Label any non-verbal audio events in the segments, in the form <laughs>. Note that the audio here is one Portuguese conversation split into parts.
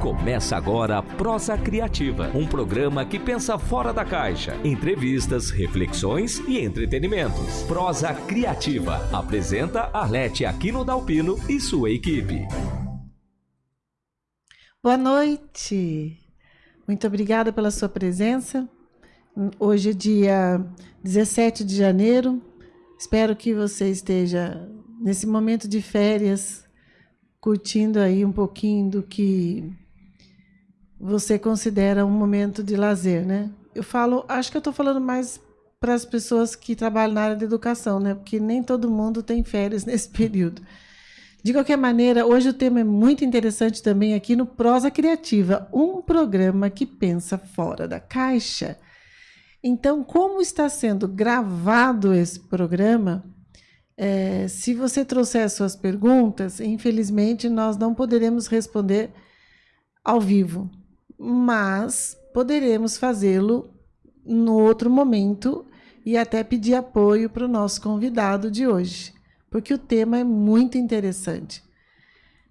Começa agora a Prosa Criativa, um programa que pensa fora da caixa. Entrevistas, reflexões e entretenimentos. Prosa Criativa apresenta Arlete Aquino Dalpino e sua equipe. Boa noite. Muito obrigada pela sua presença. Hoje é dia 17 de janeiro. Espero que você esteja nesse momento de férias, curtindo aí um pouquinho do que você considera um momento de lazer, né? Eu falo, acho que eu estou falando mais para as pessoas que trabalham na área da educação, né? Porque nem todo mundo tem férias <laughs> nesse período. De qualquer maneira, hoje o tema é muito interessante também aqui no Prosa Criativa, um programa que pensa fora da caixa. Então, como está sendo gravado esse programa, é, se você trouxer suas perguntas, infelizmente nós não poderemos responder ao vivo mas poderemos fazê-lo no outro momento e até pedir apoio para o nosso convidado de hoje, porque o tema é muito interessante.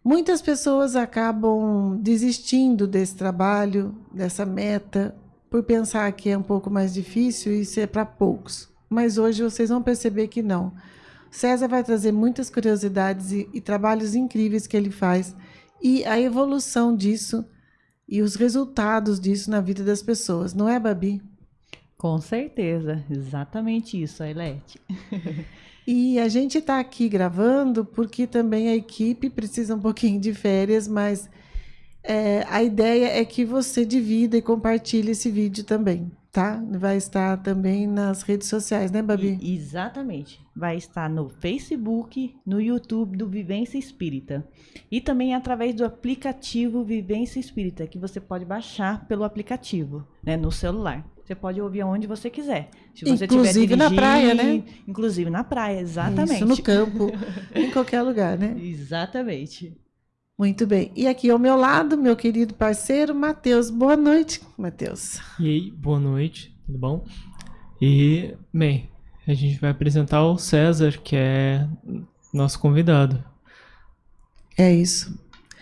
Muitas pessoas acabam desistindo desse trabalho, dessa meta, por pensar que é um pouco mais difícil e é para poucos. Mas hoje vocês vão perceber que não. César vai trazer muitas curiosidades e, e trabalhos incríveis que ele faz e a evolução disso e os resultados disso na vida das pessoas, não é, Babi? Com certeza, exatamente isso, Ailete. <laughs> e a gente está aqui gravando porque também a equipe precisa um pouquinho de férias, mas é, a ideia é que você divida e compartilhe esse vídeo também tá? Vai estar também nas redes sociais, né, Babi? E, exatamente. Vai estar no Facebook, no YouTube do Vivência Espírita. E também através do aplicativo Vivência Espírita, que você pode baixar pelo aplicativo, né, no celular. Você pode ouvir onde você quiser. Se você inclusive na praia, né? Inclusive na praia, exatamente. Isso, no campo, em qualquer lugar, né? <laughs> Exatamente. Muito bem. E aqui ao meu lado, meu querido parceiro, Matheus. Boa noite, Matheus. E aí, boa noite, tudo bom? E, bem, a gente vai apresentar o César, que é nosso convidado. É isso.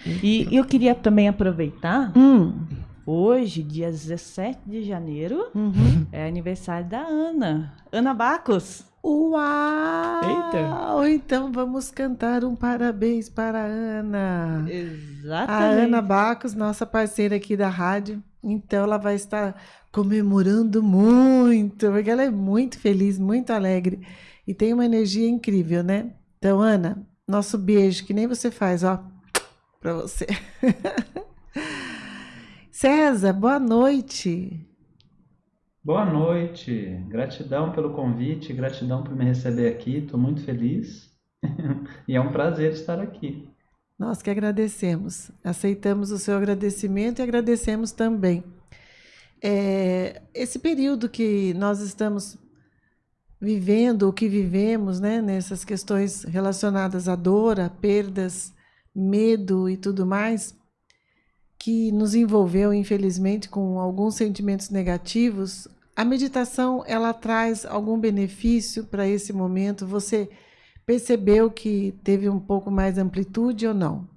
E eu queria também aproveitar. Hum. Hoje, dia 17 de janeiro, uhum. é aniversário da Ana. Ana Bacos. Uau! Eita! Então vamos cantar um parabéns para a Ana. Exatamente. A Ana Bacos, nossa parceira aqui da rádio. Então ela vai estar comemorando muito, porque ela é muito feliz, muito alegre e tem uma energia incrível, né? Então, Ana, nosso beijo, que nem você faz, ó, para você. <laughs> César, boa noite. Boa noite, gratidão pelo convite, gratidão por me receber aqui, estou muito feliz <laughs> e é um prazer estar aqui. Nós que agradecemos, aceitamos o seu agradecimento e agradecemos também. É, esse período que nós estamos vivendo, o que vivemos, né, nessas questões relacionadas à dor, a perdas, medo e tudo mais, que nos envolveu, infelizmente, com alguns sentimentos negativos, a meditação, ela traz algum benefício para esse momento? Você percebeu que teve um pouco mais amplitude ou não?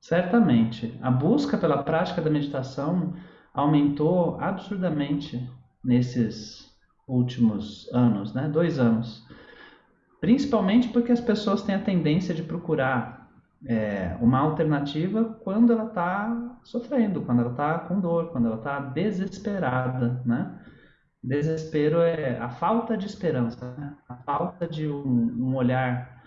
Certamente. A busca pela prática da meditação aumentou absurdamente nesses últimos anos, né? Dois anos. Principalmente porque as pessoas têm a tendência de procurar é, uma alternativa quando ela está sofrendo, quando ela está com dor, quando ela está desesperada, né? Desespero é a falta de esperança, né? a falta de um, um olhar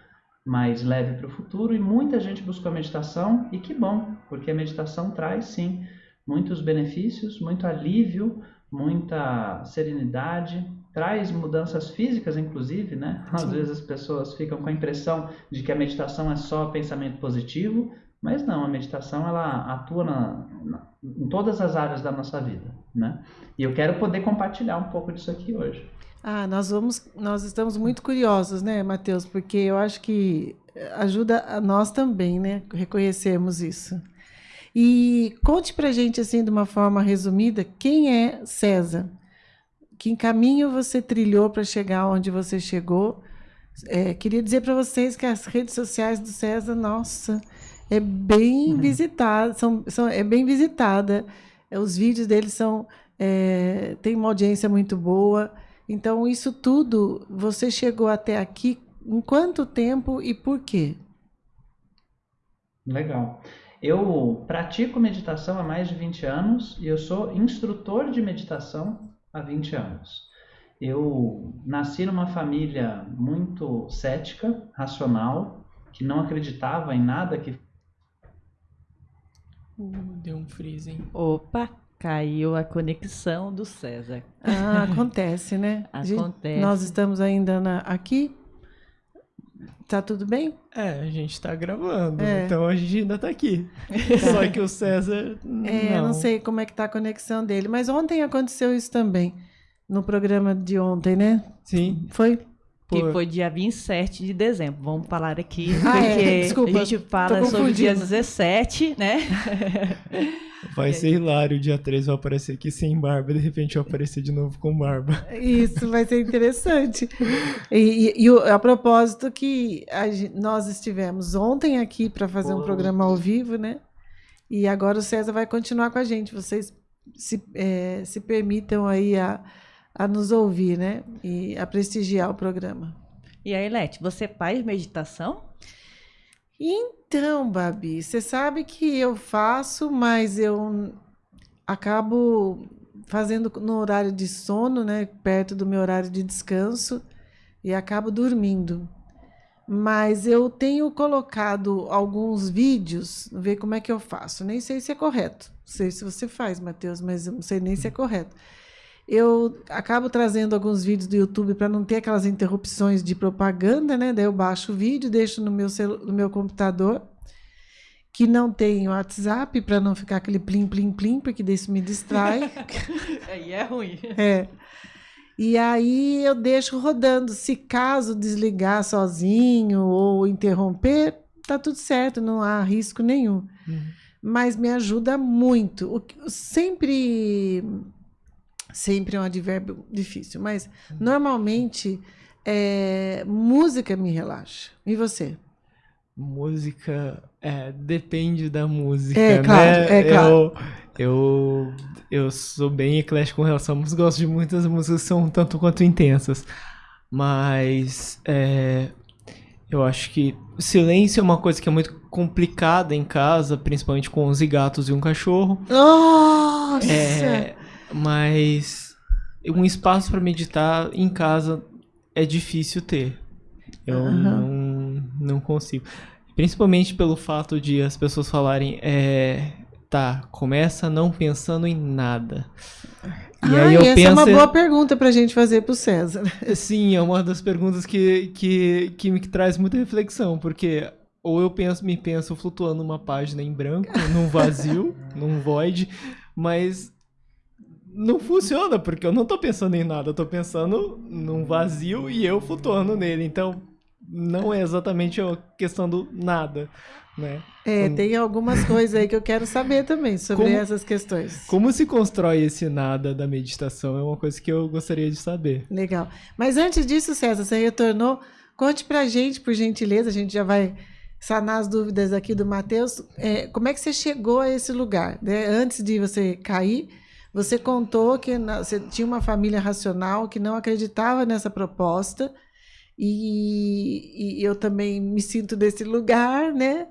mais leve para o futuro e muita gente buscou a meditação e que bom, porque a meditação traz sim muitos benefícios, muito alívio, muita serenidade, traz mudanças físicas, inclusive, né? <laughs> Às Sim. vezes as pessoas ficam com a impressão de que a meditação é só pensamento positivo, mas não, a meditação ela atua na, na, em todas as áreas da nossa vida, né? E eu quero poder compartilhar um pouco disso aqui hoje. Ah, nós vamos, nós estamos muito curiosos, né, Mateus? Porque eu acho que ajuda a nós também, né, reconhecermos isso. E conte para gente assim de uma forma resumida quem é César que caminho você trilhou para chegar onde você chegou. É, queria dizer para vocês que as redes sociais do César, nossa, é bem visitada, são, são, é bem visitada. Os vídeos deles são é, tem uma audiência muito boa. Então, isso tudo, você chegou até aqui em quanto tempo e por quê? Legal. Eu pratico meditação há mais de 20 anos e eu sou instrutor de meditação há 20 anos. Eu nasci numa família muito cética, racional, que não acreditava em nada que. Uh, deu um freezing. Opa, caiu a conexão do César. Ah, acontece, né? <laughs> Acontece. Nós estamos ainda na, aqui. Tá tudo bem? É, a gente tá gravando, É. então a gente ainda tá aqui. <laughs> Só que o César. É, não. não sei como é que tá a conexão dele, mas ontem aconteceu isso também. No programa de ontem, né? Sim. Foi? Que foi dia 27 de dezembro. Vamos falar aqui. Ah, é, porque desculpa, a gente fala sobre dia confundindo. 17, né? <laughs> Vai ser hilário. Dia 3 vai aparecer aqui sem barba e de repente vai aparecer de novo com barba. Isso vai ser interessante. E, e- e o- a propósito que a nós estivemos ontem aqui para fazer um Pô. programa ao vivo, né? E agora o César vai continuar com a gente. Vocês se, eh, se permitam aí a, a nos ouvir, né? E a prestigiar o programa. E aí, Lete, você faz meditação? Então, Babi, você sabe que eu faço, mas eu acabo fazendo no horário de sono, né, perto do meu horário de descanso, e acabo dormindo. Mas eu tenho colocado alguns vídeos, ver como é que eu faço. Nem sei se é correto. Não sei se você faz, Matheus, mas eu não sei nem se é correto. Eu acabo trazendo alguns vídeos do YouTube para não ter aquelas interrupções de propaganda, né? Daí eu baixo o vídeo, deixo no meu, no meu computador, que não tem WhatsApp, para não ficar aquele plim, plim, plim, porque daí isso me distrai. <laughs> Aí é ruim. É. E aí eu deixo rodando. Se caso desligar sozinho ou interromper, tá tudo certo, não há risco nenhum. Mas me ajuda muito. O que- sempre sempre é um advérbio difícil, mas normalmente é, música me relaxa. E você? Música, é, depende da música, É, né? claro, é, claro. Eu, eu, eu sou bem eclético com relação à música, gosto de muitas músicas que são tanto quanto intensas. Mas é, eu acho que silêncio é uma coisa que é muito complicada em casa, principalmente com 11 gatos e um cachorro. Nossa! É, mas um espaço para meditar em casa é difícil ter. Eu Aham. não, não consigo. Principalmente pelo fato de as pessoas falarem, é, tá, começa não pensando em nada. E ah, aí eu essa penso. é uma boa pergunta para a gente fazer para o César. <laughs> Sim, é uma das perguntas que, que, que me traz muita reflexão, porque ou eu penso, me penso flutuando numa página em branco, num vazio, <laughs> num void, mas não funciona, porque eu não tô pensando em nada, eu tô pensando num vazio e eu flutuando nele, então não é exatamente a questão do nada, né? É, Como- tem algumas coisas aí que eu quero saber também sobre Como- essas questões. Como se constrói esse nada da meditação é uma coisa que eu gostaria de saber. Legal. Mas antes disso, César, você retornou. Conte pra gente, por gentileza, a gente já vai sanar as dúvidas aqui do Matheus. É, como é que você chegou a esse lugar? né? Antes de você cair, você contou que na- você tinha uma família racional que não acreditava nessa proposta. E, e eu também me sinto desse lugar, né?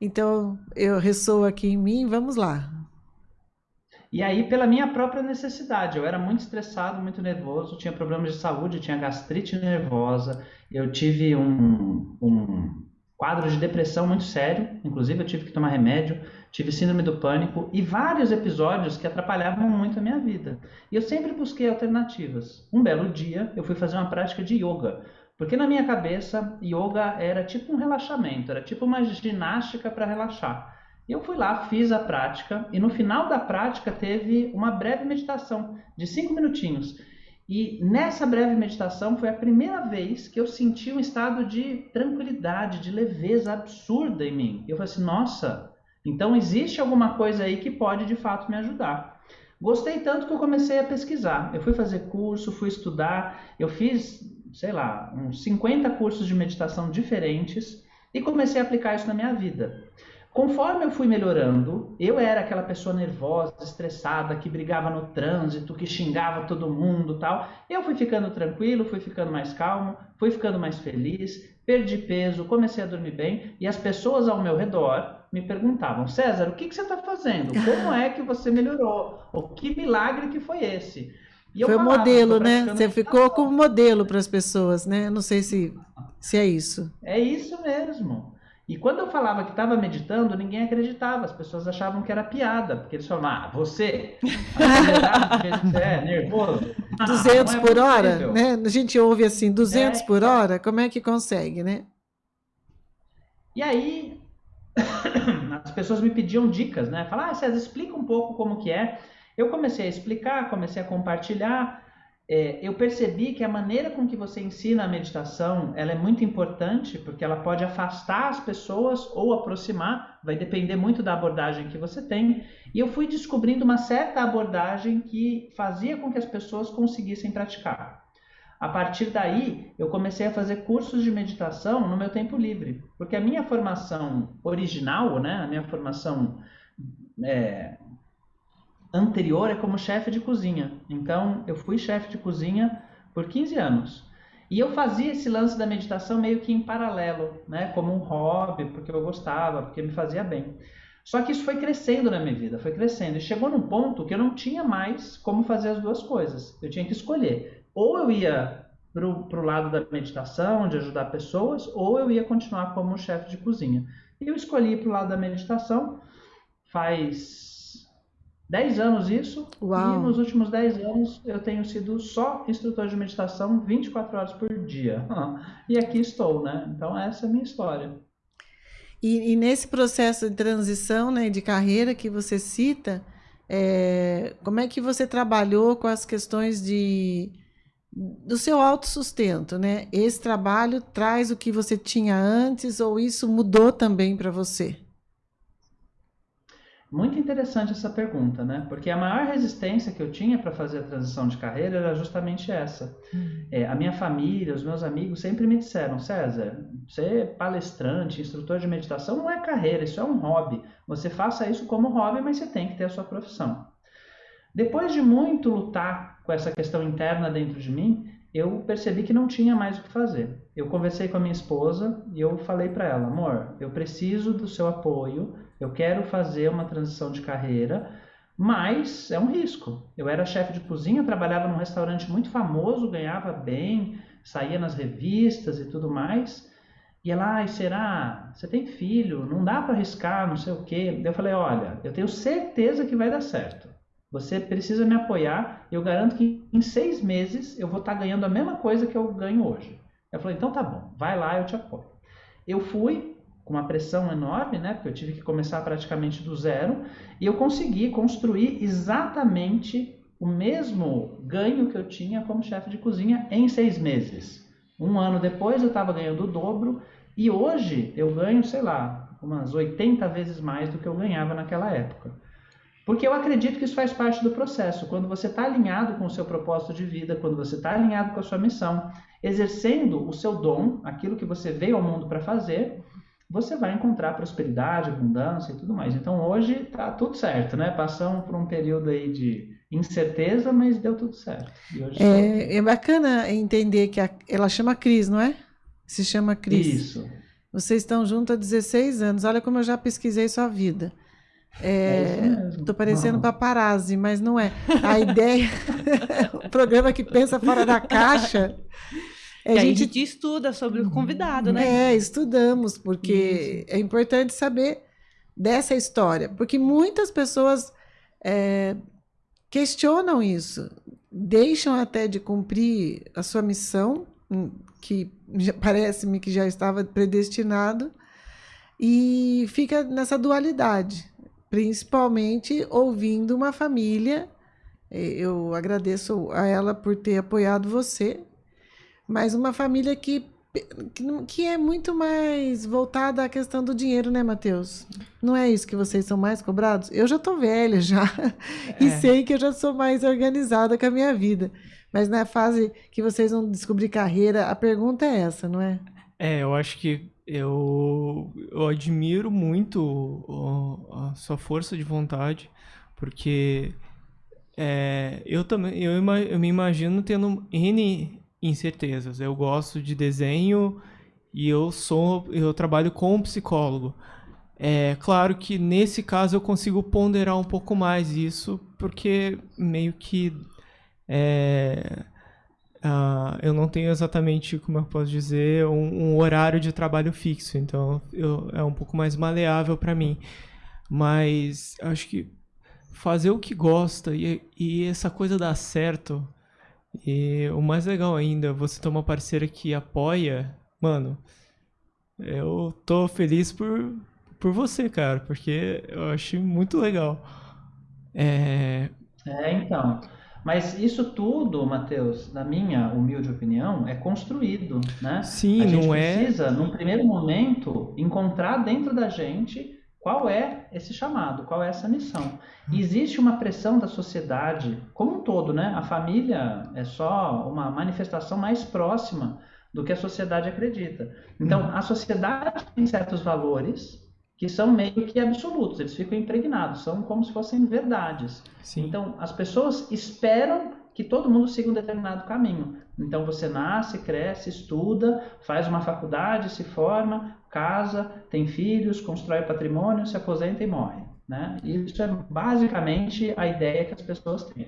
Então, eu ressoo aqui em mim. Vamos lá. E aí, pela minha própria necessidade, eu era muito estressado, muito nervoso, tinha problemas de saúde, tinha gastrite nervosa, eu tive um, um quadro de depressão muito sério, inclusive eu tive que tomar remédio, tive síndrome do pânico e vários episódios que atrapalhavam muito a minha vida. E eu sempre busquei alternativas. Um belo dia, eu fui fazer uma prática de yoga, porque na minha cabeça, yoga era tipo um relaxamento, era tipo uma ginástica para relaxar. Eu fui lá, fiz a prática, e no final da prática teve uma breve meditação de cinco minutinhos. E nessa breve meditação foi a primeira vez que eu senti um estado de tranquilidade, de leveza absurda em mim. Eu falei assim: nossa, então existe alguma coisa aí que pode de fato me ajudar. Gostei tanto que eu comecei a pesquisar. Eu fui fazer curso, fui estudar, eu fiz, sei lá, uns 50 cursos de meditação diferentes e comecei a aplicar isso na minha vida. Conforme eu fui melhorando, eu era aquela pessoa nervosa, estressada, que brigava no trânsito, que xingava todo mundo, tal. Eu fui ficando tranquilo, fui ficando mais calmo, fui ficando mais feliz, perdi peso, comecei a dormir bem e as pessoas ao meu redor me perguntavam: César, o que, que você está fazendo? Como é que você melhorou? O que milagre que foi esse? foi o modelo, né? Você ficou como modelo para as pessoas, né? Não sei se, se é isso. É isso mesmo. E quando eu falava que estava meditando, ninguém acreditava. As pessoas achavam que era piada, porque eles falavam, ah, você, <laughs> é nervoso. 200 ah, é por hora, né? A gente ouve assim, 200 é, por hora, como é que consegue, né? E aí, <coughs> as pessoas me pediam dicas, né? Falar, ah, César, explica um pouco como que é. Eu comecei a explicar, comecei a compartilhar, é, eu percebi que a maneira com que você ensina a meditação ela é muito importante porque ela pode afastar as pessoas ou aproximar, vai depender muito da abordagem que você tem. E eu fui descobrindo uma certa abordagem que fazia com que as pessoas conseguissem praticar. A partir daí, eu comecei a fazer cursos de meditação no meu tempo livre, porque a minha formação original, né, a minha formação é, anterior é como chefe de cozinha. Então, eu fui chefe de cozinha por 15 anos. E eu fazia esse lance da meditação meio que em paralelo, né? Como um hobby, porque eu gostava, porque me fazia bem. Só que isso foi crescendo na minha vida, foi crescendo. E chegou num ponto que eu não tinha mais como fazer as duas coisas. Eu tinha que escolher. Ou eu ia para o lado da meditação, de ajudar pessoas, ou eu ia continuar como chefe de cozinha. E eu escolhi para o lado da meditação faz 10 anos isso, Uau. e nos últimos 10 anos eu tenho sido só instrutor de meditação 24 horas por dia. <laughs> E aqui estou, né? Então essa é a minha história. E, e nesse processo de transição né, de carreira que você cita, é, como é que você trabalhou com as questões de do seu autossustento, né? Esse trabalho traz o que você tinha antes ou isso mudou também para você? Muito interessante essa pergunta, né? Porque a maior resistência que eu tinha para fazer a transição de carreira era justamente essa. Uhum. É, a minha família, os meus amigos sempre me disseram: César, ser palestrante, instrutor de meditação não é carreira, isso é um hobby. Você faça isso como hobby, mas você tem que ter a sua profissão. Depois de muito lutar com essa questão interna dentro de mim, eu percebi que não tinha mais o que fazer. Eu conversei com a minha esposa e eu falei para ela: amor, eu preciso do seu apoio eu quero fazer uma transição de carreira, mas é um risco. Eu era chefe de cozinha, trabalhava num restaurante muito famoso, ganhava bem, saía nas revistas e tudo mais. E ela, ai, será? Você tem filho? Não dá para arriscar, não sei o quê. Eu falei, olha, eu tenho certeza que vai dar certo. Você precisa me apoiar. Eu garanto que em seis meses eu vou estar ganhando a mesma coisa que eu ganho hoje. Eu falei, então tá bom, vai lá, eu te apoio. Eu fui, com uma pressão enorme, né? Porque eu tive que começar praticamente do zero e eu consegui construir exatamente o mesmo ganho que eu tinha como chefe de cozinha em seis meses. Um ano depois eu estava ganhando o dobro e hoje eu ganho, sei lá, umas 80 vezes mais do que eu ganhava naquela época. Porque eu acredito que isso faz parte do processo. Quando você está alinhado com o seu propósito de vida, quando você está alinhado com a sua missão, exercendo o seu dom, aquilo que você veio ao mundo para fazer, você vai encontrar prosperidade, abundância e tudo mais. Então hoje está tudo certo, né? Passamos por um período aí de incerteza, mas deu tudo certo. É, é, bacana entender que a, ela chama Cris, não é? Se chama Cris. Isso. Vocês estão juntos há 16 anos. Olha como eu já pesquisei sua vida. É, é parecendo não. paparazzi, mas não é. A ideia, <laughs> o programa que pensa fora da caixa, é, a, gente... a gente estuda sobre o convidado, né? É, estudamos, porque Isso. é importante saber dessa história, porque muitas pessoas é, questionam isso, deixam até de cumprir a sua missão, hum, que parece-me que já estava predestinado, e fica nessa dualidade, principalmente ouvindo uma família. Eu agradeço a ela por ter apoiado você, mas uma família que, que é muito mais voltada à questão do dinheiro, né, Matheus? Não é isso que vocês são mais cobrados? Eu já tô velha já <laughs> é. e sei que eu já sou mais organizada com a minha vida. Mas na fase que vocês vão descobrir carreira, a pergunta é essa, não é? É, eu acho que eu, eu admiro muito a sua força de vontade, porque é, eu também eu, eu me imagino tendo N incertezas. Eu gosto de desenho e eu sou eu trabalho com um psicólogo. É claro que nesse caso eu consigo ponderar um pouco mais isso, porque meio que é, uh, eu não tenho exatamente, como eu posso dizer, um, um horário de trabalho fixo, então eu, é um pouco mais maleável para mim. Mas acho que fazer o que gosta e, e essa coisa dar certo, e o mais legal ainda, você ter uma parceira que apoia, mano, eu tô feliz por, por você, cara, porque eu achei muito legal. É, é então. Mas isso tudo, Matheus, na minha humilde opinião, é construído, né? Sim, a gente não é? precisa, num primeiro momento, encontrar dentro da gente qual é esse chamado, qual é essa missão. E existe uma pressão da sociedade como um todo, né? A família é só uma manifestação mais próxima do que a sociedade acredita. Então, a sociedade tem certos valores que são meio que absolutos, eles ficam impregnados, são como se fossem verdades. Sim. Então, as pessoas esperam que todo mundo siga um determinado caminho. Então, você nasce, cresce, estuda, faz uma faculdade, se forma, casa, tem filhos, constrói patrimônio, se aposenta e morre. Né? Isso é basicamente a ideia que as pessoas têm.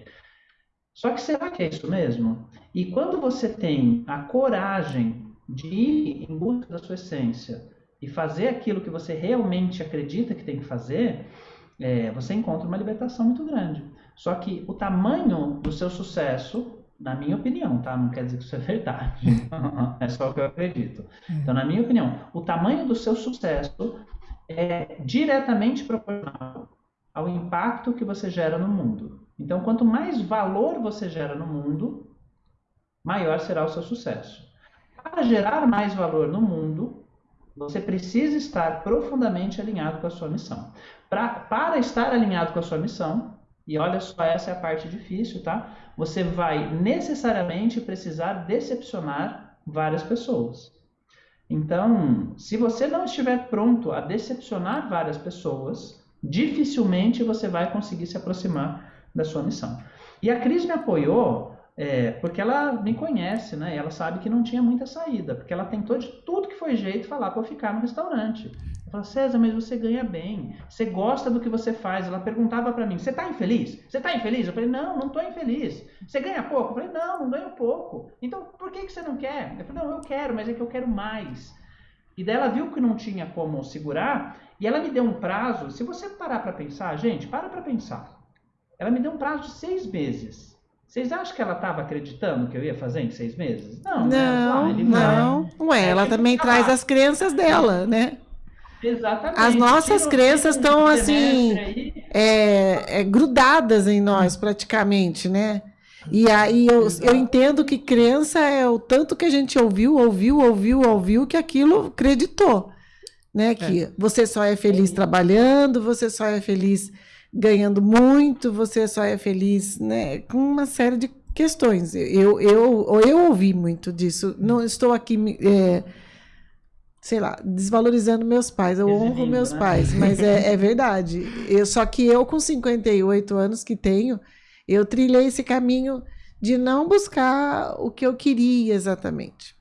Só que será que é isso mesmo? E quando você tem a coragem de ir em busca da sua essência, e fazer aquilo que você realmente acredita que tem que fazer, é, você encontra uma libertação muito grande. Só que o tamanho do seu sucesso, na minha opinião, tá? Não quer dizer que isso é verdade. <laughs> é só o que eu acredito. Então, na minha opinião, o tamanho do seu sucesso é diretamente proporcional ao impacto que você gera no mundo. Então, quanto mais valor você gera no mundo, maior será o seu sucesso. Para gerar mais valor no mundo, você precisa estar profundamente alinhado com a sua missão. Pra, para estar alinhado com a sua missão, e olha só, essa é a parte difícil, tá? Você vai necessariamente precisar decepcionar várias pessoas. Então, se você não estiver pronto a decepcionar várias pessoas, dificilmente você vai conseguir se aproximar da sua missão. E a Cris me apoiou é, porque ela me conhece, né? Ela sabe que não tinha muita saída, porque ela tentou de tudo que foi jeito falar para eu ficar no restaurante. Eu falei, César, mas você ganha bem, você gosta do que você faz. Ela perguntava para mim, você tá infeliz? Você tá infeliz? Eu falei, não, não tô infeliz. Você ganha pouco? Eu falei, não, não ganho pouco. Então, por que, que você não quer? Eu falei, não, eu quero, mas é que eu quero mais. E daí ela viu que não tinha como segurar, e ela me deu um prazo. Se você parar para pensar, gente, para para pensar. Ela me deu um prazo de seis meses. Vocês acham que ela estava acreditando que eu ia fazer em seis meses? Não, né? não, né? não. Ué, ela também traz as crenças dela, né? Exatamente. As nossas crenças estão assim é, é, grudadas em nós praticamente, né? E aí eu, eu entendo que crença é o tanto que a gente ouviu, ouviu, ouviu, ouviu, que aquilo acreditou. Né? Que é. você só é feliz trabalhando, você só é feliz ganhando muito, você só é feliz, né? Com uma série de questões. Eu, eu, eu ouvi muito disso. Não estou aqui, é, sei lá, desvalorizando meus pais. Eu honro meus né? pais, mas é, é verdade. Eu, só que eu, com 58 anos que tenho, eu trilhei esse caminho de não buscar o que eu queria exatamente,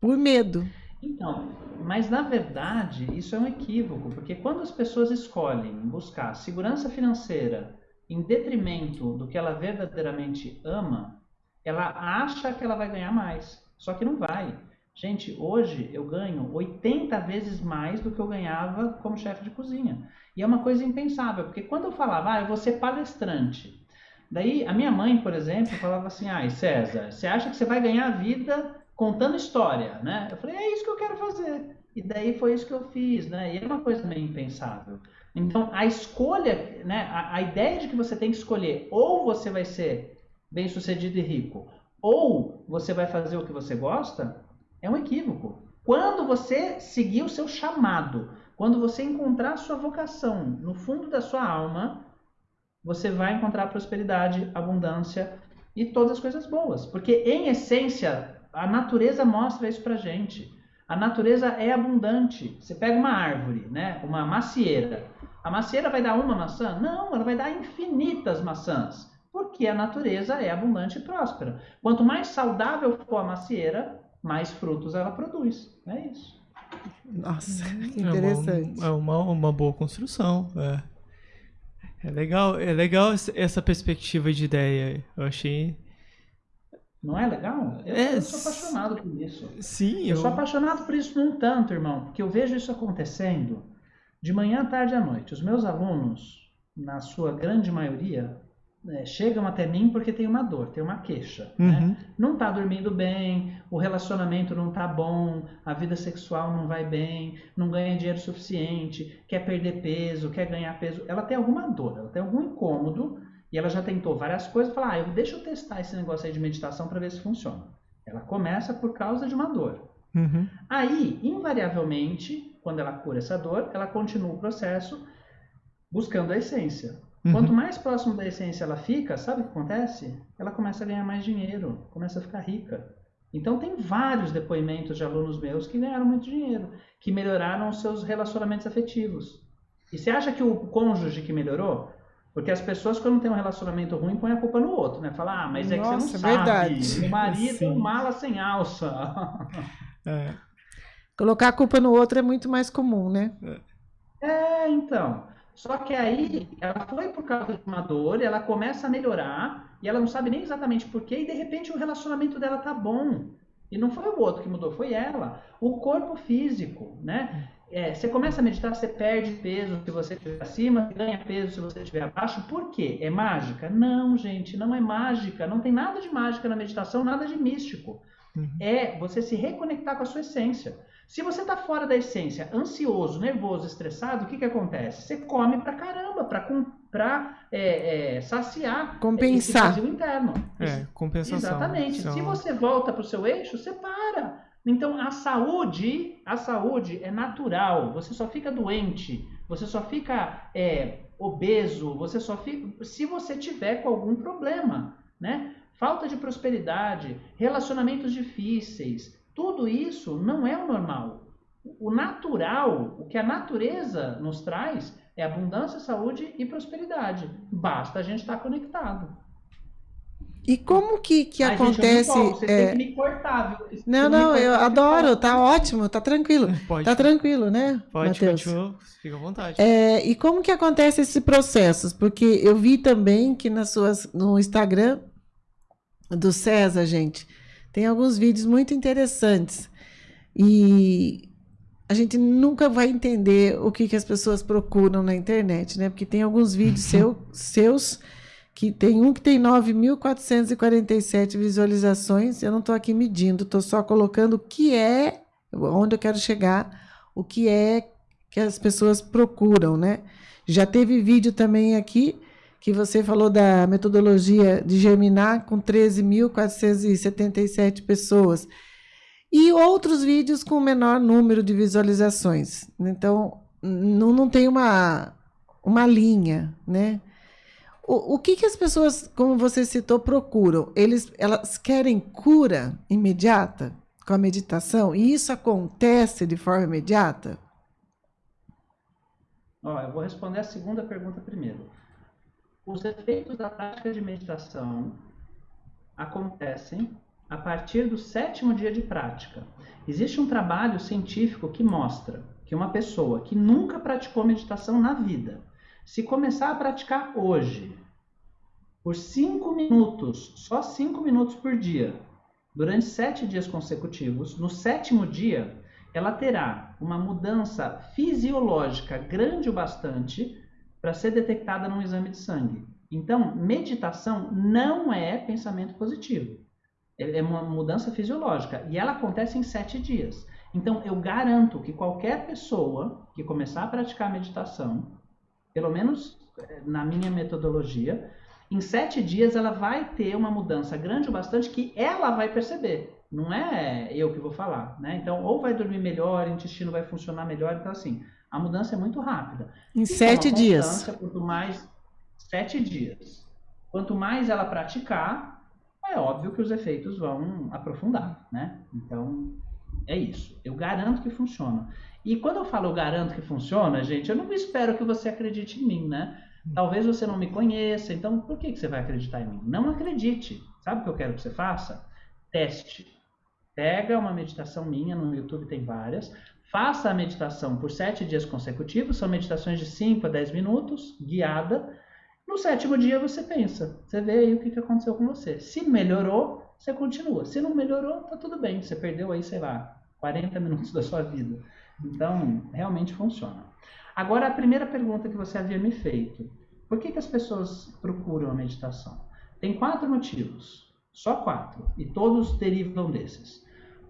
por medo. Então, mas na verdade isso é um equívoco, porque quando as pessoas escolhem buscar segurança financeira em detrimento do que ela verdadeiramente ama, ela acha que ela vai ganhar mais, só que não vai. Gente, hoje eu ganho 80 vezes mais do que eu ganhava como chefe de cozinha. E é uma coisa impensável, porque quando eu falava, ah, eu vou ser palestrante. Daí a minha mãe, por exemplo, falava assim: ai, César, você acha que você vai ganhar a vida contando história, né? Eu falei, é isso que eu quero fazer. E daí foi isso que eu fiz, né? E é uma coisa meio impensável. Então, a escolha, né? A, a ideia de que você tem que escolher ou você vai ser bem sucedido e rico, ou você vai fazer o que você gosta, é um equívoco. Quando você seguir o seu chamado, quando você encontrar a sua vocação no fundo da sua alma, você vai encontrar prosperidade, abundância e todas as coisas boas. Porque, em essência, a natureza mostra isso pra gente. A natureza é abundante. Você pega uma árvore, né? uma macieira. A macieira vai dar uma maçã? Não, ela vai dar infinitas maçãs. Porque a natureza é abundante e próspera. Quanto mais saudável for a macieira, mais frutos ela produz. É isso. Nossa, que interessante. É uma, é uma, uma boa construção. É. é legal, é legal essa perspectiva de ideia. Eu achei não é legal? Eu, é, eu sou apaixonado por isso. Sim, eu... eu sou apaixonado por isso num tanto, irmão, porque eu vejo isso acontecendo de manhã, tarde à noite. Os meus alunos, na sua grande maioria, é, chegam até mim porque tem uma dor, tem uma queixa. Né? Uhum. Né? Não está dormindo bem, o relacionamento não está bom, a vida sexual não vai bem, não ganha dinheiro suficiente, quer perder peso, quer ganhar peso. Ela tem alguma dor, ela tem algum incômodo e ela já tentou várias coisas, fala, ah, eu, deixa eu testar esse negócio aí de meditação para ver se funciona. Ela começa por causa de uma dor. Uhum. Aí, invariavelmente, quando ela cura essa dor, ela continua o processo buscando a essência. Uhum. Quanto mais próximo da essência ela fica, sabe o que acontece? Ela começa a ganhar mais dinheiro, começa a ficar rica. Então tem vários depoimentos de alunos meus que ganharam muito dinheiro, que melhoraram os seus relacionamentos afetivos. E você acha que o cônjuge que melhorou? Porque as pessoas, quando tem um relacionamento ruim, põem a culpa no outro, né? Fala, ah, mas é Nossa, que você não sabe. Verdade. O marido é um mala sem alça. <laughs> É. Colocar a culpa no outro é muito mais comum, né? É, então. Só que aí ela foi por causa de uma dor, ela começa a melhorar, e ela não sabe nem exatamente porquê, e de repente o relacionamento dela tá bom. E não foi o outro que mudou, foi ela. O corpo físico, né? É, você começa a meditar, você perde peso se você estiver acima, ganha peso se você estiver abaixo. Por quê? É mágica? Não, gente, não é mágica. Não tem nada de mágica na meditação, nada de místico. Uhum. É você se reconectar com a sua essência. Se você está fora da essência, ansioso, nervoso, estressado, o que, que acontece? Você come pra caramba, para é, é, saciar compensar esse vazio interno. É, compensação. Exatamente. Se você volta para o seu eixo, você para. Então a saúde, a saúde é natural. Você só fica doente, você só fica é, obeso, você só fica se você tiver com algum problema, né? Falta de prosperidade, relacionamentos difíceis, tudo isso não é o normal. O natural, o que a natureza nos traz, é abundância, saúde e prosperidade. Basta a gente estar conectado. E como que, que Ai, acontece? Gente, você é... tem que me cortar, viu? Não, não, eu adoro, tá ótimo, tá tranquilo. Pode. Tá tranquilo, né? Pode, Mateus? fica à vontade. É, e como que acontece esse processo? Porque eu vi também que nas suas, no Instagram do César, gente, tem alguns vídeos muito interessantes. E a gente nunca vai entender o que, que as pessoas procuram na internet, né? Porque tem alguns vídeos <laughs> seu, seus que tem um que tem 9.447 visualizações. Eu não estou aqui medindo, estou só colocando o que é, onde eu quero chegar, o que é que as pessoas procuram, né? Já teve vídeo também aqui que você falou da metodologia de germinar com 13.477 pessoas. E outros vídeos com menor número de visualizações. Então, não, não tem uma, uma linha, né? O, o que, que as pessoas, como você citou, procuram? Eles, elas querem cura imediata com a meditação? E isso acontece de forma imediata? Eu vou responder a segunda pergunta primeiro. Os efeitos da prática de meditação acontecem a partir do sétimo dia de prática. Existe um trabalho científico que mostra que uma pessoa que nunca praticou meditação na vida, se começar a praticar hoje, por cinco minutos, só cinco minutos por dia, durante sete dias consecutivos, no sétimo dia, ela terá uma mudança fisiológica grande o bastante para ser detectada num exame de sangue. Então, meditação não é pensamento positivo. É uma mudança fisiológica e ela acontece em sete dias. Então, eu garanto que qualquer pessoa que começar a praticar meditação pelo menos eh, na minha metodologia, em sete dias ela vai ter uma mudança grande o bastante que ela vai perceber. Não é eu que vou falar, né? Então, ou vai dormir melhor, o intestino vai funcionar melhor. Então, assim, a mudança é muito rápida. Em e sete dias. Quanto mais sete dias. Quanto mais ela praticar, é óbvio que os efeitos vão aprofundar, né? Então, É isso. Eu garanto que funciona. E quando eu falo eu garanto que funciona, gente, eu não espero que você acredite em mim, né? Talvez você não me conheça, então por que, que você vai acreditar em mim? Não acredite. Sabe o que eu quero que você faça? Teste. Pega uma meditação minha, no YouTube tem várias. Faça a meditação por sete dias consecutivos, são meditações de 5 a 10 minutos, guiada. No sétimo dia você pensa, você vê aí o que aconteceu com você. Se melhorou, você continua. Se não melhorou, tá tudo bem. Você perdeu aí, sei lá, 40 minutos da sua vida. Então, realmente funciona. Agora, a primeira pergunta que você havia me feito. Por que, que as pessoas procuram a meditação? Tem quatro motivos. Só quatro. E todos derivam desses.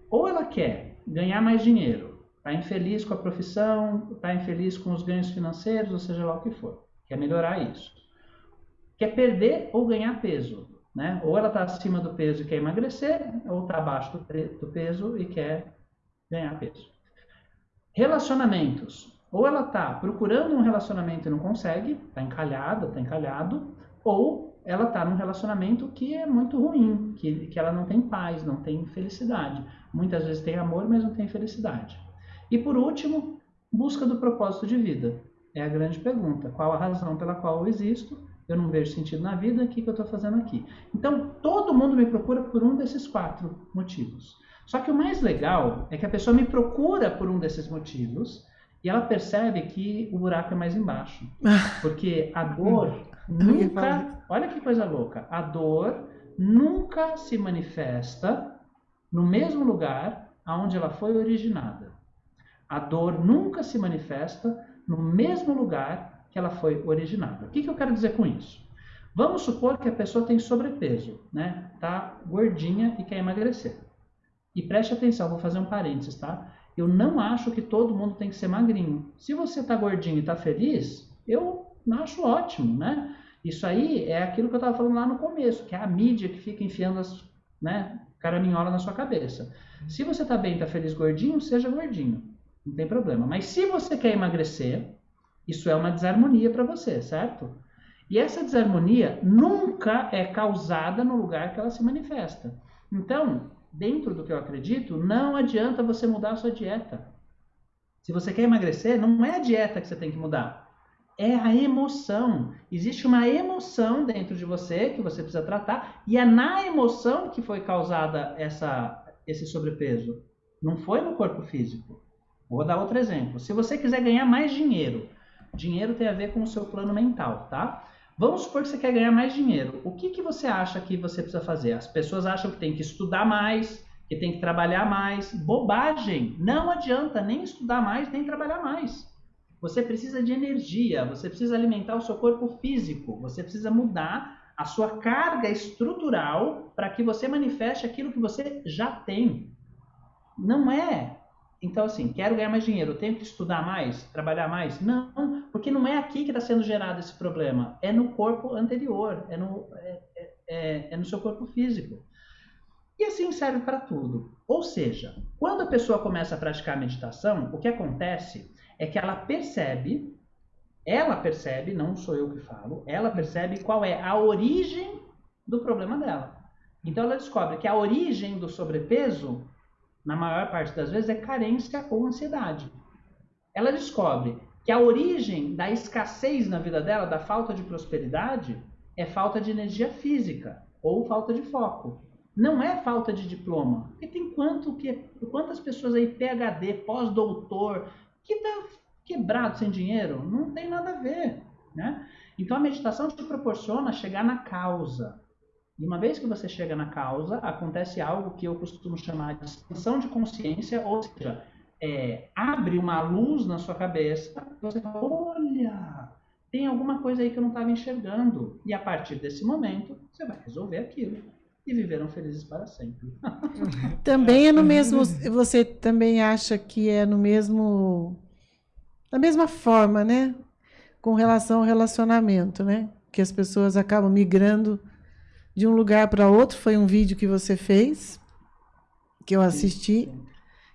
Ou ela quer ganhar mais dinheiro, está infeliz com a profissão, está infeliz com os ganhos financeiros, ou seja lá o que for. Quer melhorar isso. Quer perder ou ganhar peso. Né? Ou ela está acima do peso e quer emagrecer, ou está abaixo do, do peso e quer ganhar peso. Relacionamentos. Ou ela está procurando um relacionamento e não consegue, está encalhada, está encalhado, ou ela está num relacionamento que é muito ruim, que, que ela não tem paz, não tem felicidade. Muitas vezes tem amor, mas não tem felicidade. E por último, busca do propósito de vida. É a grande pergunta. Qual a razão pela qual eu existo? eu não vejo sentido na vida, o que, que eu estou fazendo aqui? Então, todo mundo me procura por um desses quatro motivos. Só que o mais legal é que a pessoa me procura por um desses motivos e ela percebe que o buraco é mais embaixo. <laughs> Porque a dor nunca. Olha que coisa louca. A dor nunca se manifesta no mesmo lugar aonde ela foi originada. A dor nunca se manifesta no mesmo lugar que ela foi originada. O que, que eu quero dizer com isso? Vamos supor que a pessoa tem sobrepeso, né? Tá gordinha e quer emagrecer. E preste atenção, vou fazer um parênteses, tá? Eu não acho que todo mundo tem que ser magrinho. Se você tá gordinho e tá feliz, eu acho ótimo, né? Isso aí é aquilo que eu estava falando lá no começo, que é a mídia que fica enfiando as, né, caraminhola na sua cabeça. Se você tá bem, tá feliz gordinho, seja gordinho. Não tem problema. Mas se você quer emagrecer, isso é uma desarmonia para você, certo? E essa desarmonia nunca é causada no lugar que ela se manifesta. Então, dentro do que eu acredito, não adianta você mudar a sua dieta. Se você quer emagrecer, não é a dieta que você tem que mudar. É a emoção. Existe uma emoção dentro de você que você precisa tratar, e é na emoção que foi causada essa, esse sobrepeso. Não foi no corpo físico. Vou dar outro exemplo. Se você quiser ganhar mais dinheiro, Dinheiro tem a ver com o seu plano mental, tá? Vamos supor que você quer ganhar mais dinheiro. O que, que você acha que você precisa fazer? As pessoas acham que tem que estudar mais, que tem que trabalhar mais. Bobagem! Não adianta nem estudar mais, nem trabalhar mais. Você precisa de energia, você precisa alimentar o seu corpo físico, você precisa mudar a sua carga estrutural para que você manifeste aquilo que você já tem. Não é então, assim, quero ganhar mais dinheiro, tenho que estudar mais, trabalhar mais? Não, porque não é aqui que está sendo gerado esse problema, é no corpo anterior, é no, é, é, é, é no seu corpo físico. E assim serve para tudo. Ou seja, quando a pessoa começa a praticar a meditação, o que acontece é que ela percebe, ela percebe, não sou eu que falo, ela percebe qual é a origem do problema dela. Então ela descobre que a origem do sobrepeso na maior parte das vezes, é carência ou ansiedade. Ela descobre que a origem da escassez na vida dela, da falta de prosperidade, é falta de energia física ou falta de foco. Não é falta de diploma. Porque tem quanto que, quantas pessoas aí, PhD, pós-doutor, que tá quebrado sem dinheiro? Não tem nada a ver. Né? Então a meditação te proporciona chegar na causa. E uma vez que você chega na causa, acontece algo que eu costumo chamar de expansão de consciência, ou seja, é, abre uma luz na sua cabeça, você fala, olha, tem alguma coisa aí que eu não estava enxergando. E a partir desse momento, você vai resolver aquilo. E viverão felizes para sempre. <laughs> também é no mesmo. Você também acha que é no mesmo. Da mesma forma, né? Com relação ao relacionamento, né? Que as pessoas acabam migrando de um lugar para outro. Foi um vídeo que você fez, que eu assisti,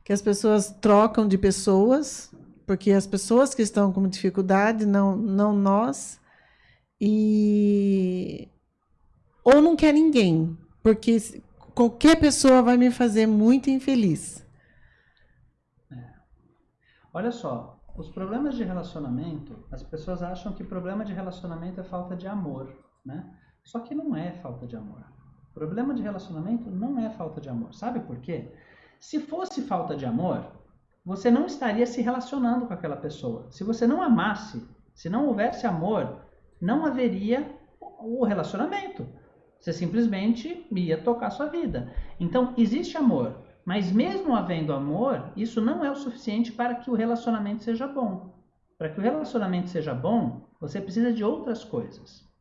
que as pessoas trocam de pessoas, porque as pessoas que estão com dificuldade, não, não nós, e ou não quer ninguém, porque qualquer pessoa vai me fazer muito infeliz. Olha só, os problemas de relacionamento, as pessoas acham que problema de relacionamento é falta de amor, né? Só que não é falta de amor. Problema de relacionamento não é falta de amor. Sabe por quê? Se fosse falta de amor, você não estaria se relacionando com aquela pessoa. Se você não amasse, se não houvesse amor, não haveria o relacionamento. Você simplesmente ia tocar sua vida. Então, existe amor, mas mesmo havendo amor, isso não é o suficiente para que o relacionamento seja bom. Para que o relacionamento seja bom, você precisa de outras coisas.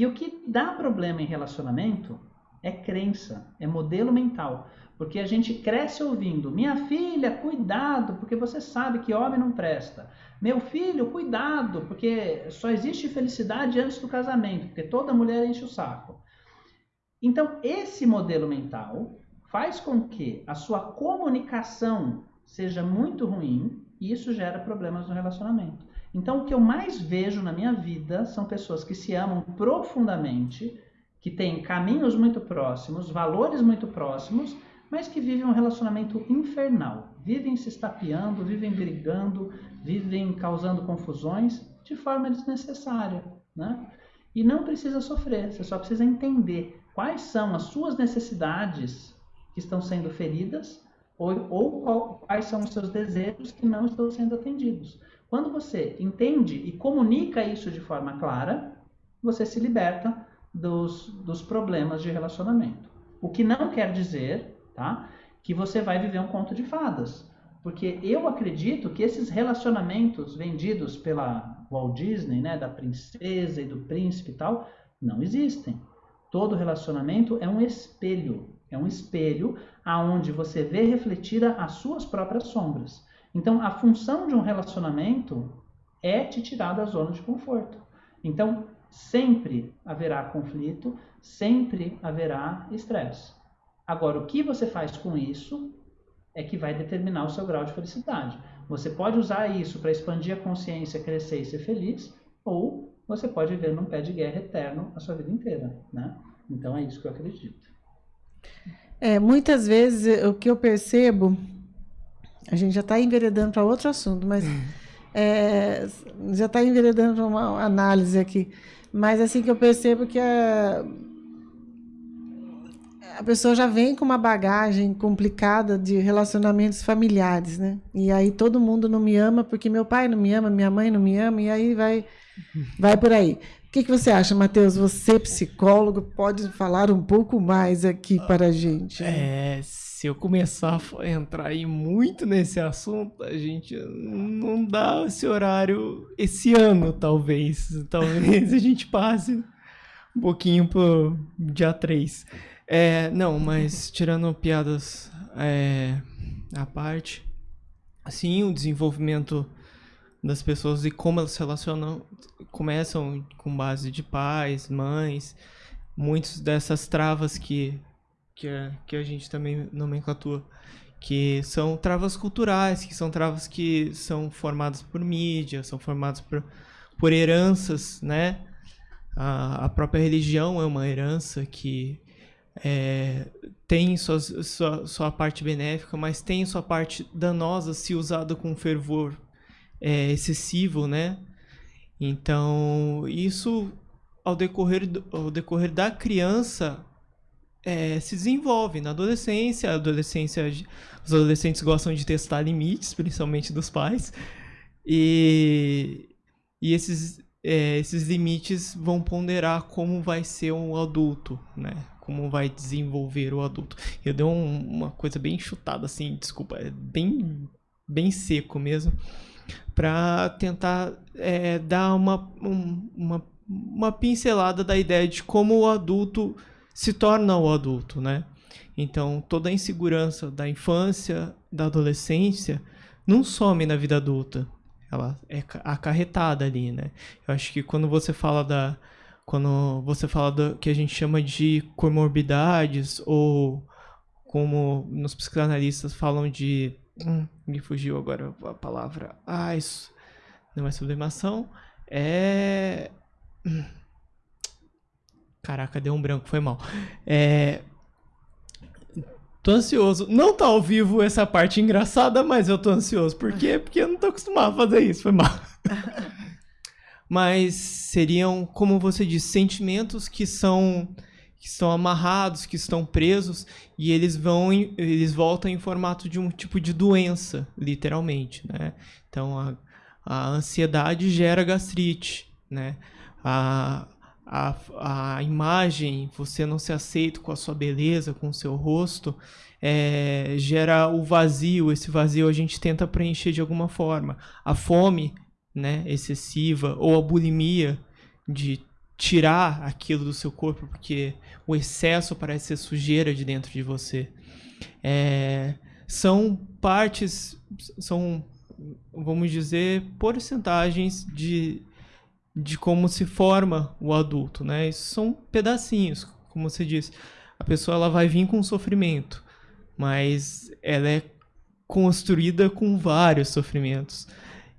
E o que dá problema em relacionamento é crença, é modelo mental. Porque a gente cresce ouvindo: minha filha, cuidado, porque você sabe que homem não presta. Meu filho, cuidado, porque só existe felicidade antes do casamento, porque toda mulher enche o saco. Então, esse modelo mental faz com que a sua comunicação seja muito ruim e isso gera problemas no relacionamento. Então, o que eu mais vejo na minha vida são pessoas que se amam profundamente, que têm caminhos muito próximos, valores muito próximos, mas que vivem um relacionamento infernal. Vivem se estapeando, vivem brigando, vivem causando confusões de forma desnecessária. Né? E não precisa sofrer, você só precisa entender quais são as suas necessidades que estão sendo feridas ou, ou qual, quais são os seus desejos que não estão sendo atendidos. Quando você entende e comunica isso de forma clara, você se liberta dos, dos problemas de relacionamento. O que não quer dizer tá, que você vai viver um conto de fadas. Porque eu acredito que esses relacionamentos vendidos pela Walt Disney, né, da princesa e do príncipe e tal, não existem. Todo relacionamento é um espelho. É um espelho aonde você vê refletida as suas próprias sombras. Então, a função de um relacionamento é te tirar da zona de conforto. Então, sempre haverá conflito, sempre haverá estresse. Agora, o que você faz com isso é que vai determinar o seu grau de felicidade. Você pode usar isso para expandir a consciência, crescer e ser feliz, ou você pode viver num pé de guerra eterno a sua vida inteira, né? Então é isso que eu acredito. É, muitas vezes o que eu percebo, a gente já está enveredando para outro assunto, mas é, já está enveredando para uma análise aqui. Mas assim que eu percebo que a, a pessoa já vem com uma bagagem complicada de relacionamentos familiares, né? E aí todo mundo não me ama porque meu pai não me ama, minha mãe não me ama, e aí vai, vai por aí. O que, que você acha, Matheus? Você, psicólogo, pode falar um pouco mais aqui para a gente? Né? É, se eu começar a entrar aí muito nesse assunto, a gente não dá esse horário esse ano, talvez. Talvez <laughs> a gente passe um pouquinho pro dia 3. É, não, mas tirando piadas é, à parte, assim, o desenvolvimento das pessoas e como elas se relacionam começam com base de pais, mães, muitas dessas travas que que a, que a gente também nomenclatura, que são travas culturais, que são travas que são formadas por mídia, são formadas por, por heranças, né? A, a própria religião é uma herança que é, tem sua, sua, sua parte benéfica, mas tem sua parte danosa se usada com fervor é, excessivo, né? Então, isso ao decorrer, ao decorrer da criança é, se desenvolve na adolescência. A adolescência. Os adolescentes gostam de testar limites, principalmente dos pais. E, e esses, é, esses limites vão ponderar como vai ser um adulto, né? Como vai desenvolver o adulto. Eu dei um, uma coisa bem chutada, assim, desculpa, é bem, bem seco mesmo para tentar é, dar uma, um, uma, uma pincelada da ideia de como o adulto se torna o adulto, né? Então, toda a insegurança da infância, da adolescência, não some na vida adulta. Ela é acarretada ali, né? Eu acho que quando você fala da. Quando você fala do que a gente chama de comorbidades, ou como nos psicanalistas falam de Hum, me fugiu agora a palavra. Ah, isso não é sublimação. É. Hum. Caraca, deu um branco, foi mal. É... Tô ansioso. Não tá ao vivo essa parte engraçada, mas eu tô ansioso. Por quê? Porque eu não tô acostumado a fazer isso. Foi mal. <laughs> mas seriam, como você disse, sentimentos que são que estão amarrados, que estão presos e eles vão eles voltam em formato de um tipo de doença, literalmente, né? Então a, a ansiedade gera gastrite, né? A, a, a imagem, você não se aceita com a sua beleza, com o seu rosto, é, gera o vazio. Esse vazio a gente tenta preencher de alguma forma. A fome né, excessiva ou a bulimia de tirar aquilo do seu corpo, porque o excesso parece ser sujeira de dentro de você. É, são partes, são, vamos dizer, porcentagens de, de como se forma o adulto, né? Isso são pedacinhos, como você disse. A pessoa ela vai vir com sofrimento, mas ela é construída com vários sofrimentos.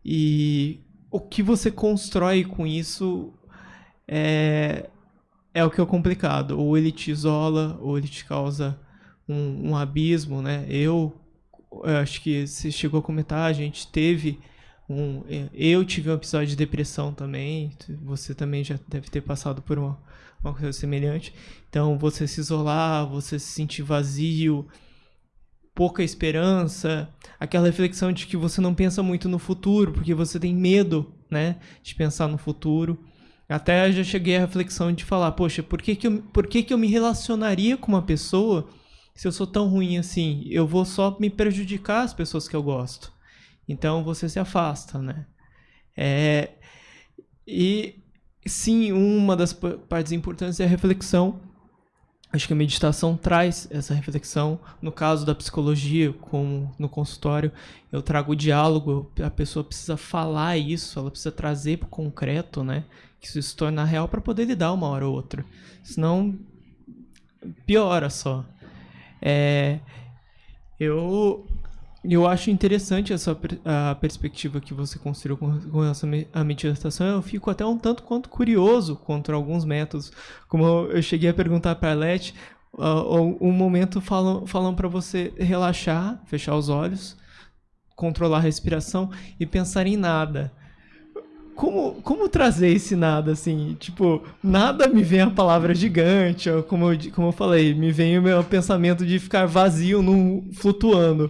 E o que você constrói com isso é, é o que é complicado. Ou ele te isola, ou ele te causa um, um abismo, né? Eu, eu acho que você chegou a comentar, a gente teve um, eu tive um episódio de depressão também. Você também já deve ter passado por uma, uma coisa semelhante. Então, você se isolar, você se sentir vazio, pouca esperança, aquela reflexão de que você não pensa muito no futuro, porque você tem medo, né, de pensar no futuro. Até já cheguei à reflexão de falar, poxa, por que, que, eu, por que, que eu me relacionaria com uma pessoa se eu sou tão ruim assim? Eu vou só me prejudicar as pessoas que eu gosto. Então você se afasta, né? É, e sim, uma das partes importantes é a reflexão. Acho que a meditação traz essa reflexão. No caso da psicologia, como no consultório, eu trago o diálogo. A pessoa precisa falar isso, ela precisa trazer para o concreto, né? que isso se torna real para poder lidar uma hora ou outra. Senão, piora só. É, eu, eu acho interessante essa a perspectiva que você construiu com, com relação à meditação. Eu fico até um tanto quanto curioso contra alguns métodos. Como eu, cheguei a perguntar para a Leti, uh, um momento falam, falam para você relaxar, fechar os olhos, controlar a respiração e pensar em nada como, como trazer esse nada, assim? Tipo, nada me vem a palavra gigante, ou como, eu, como eu falei, me vem o meu pensamento de ficar vazio, num, flutuando.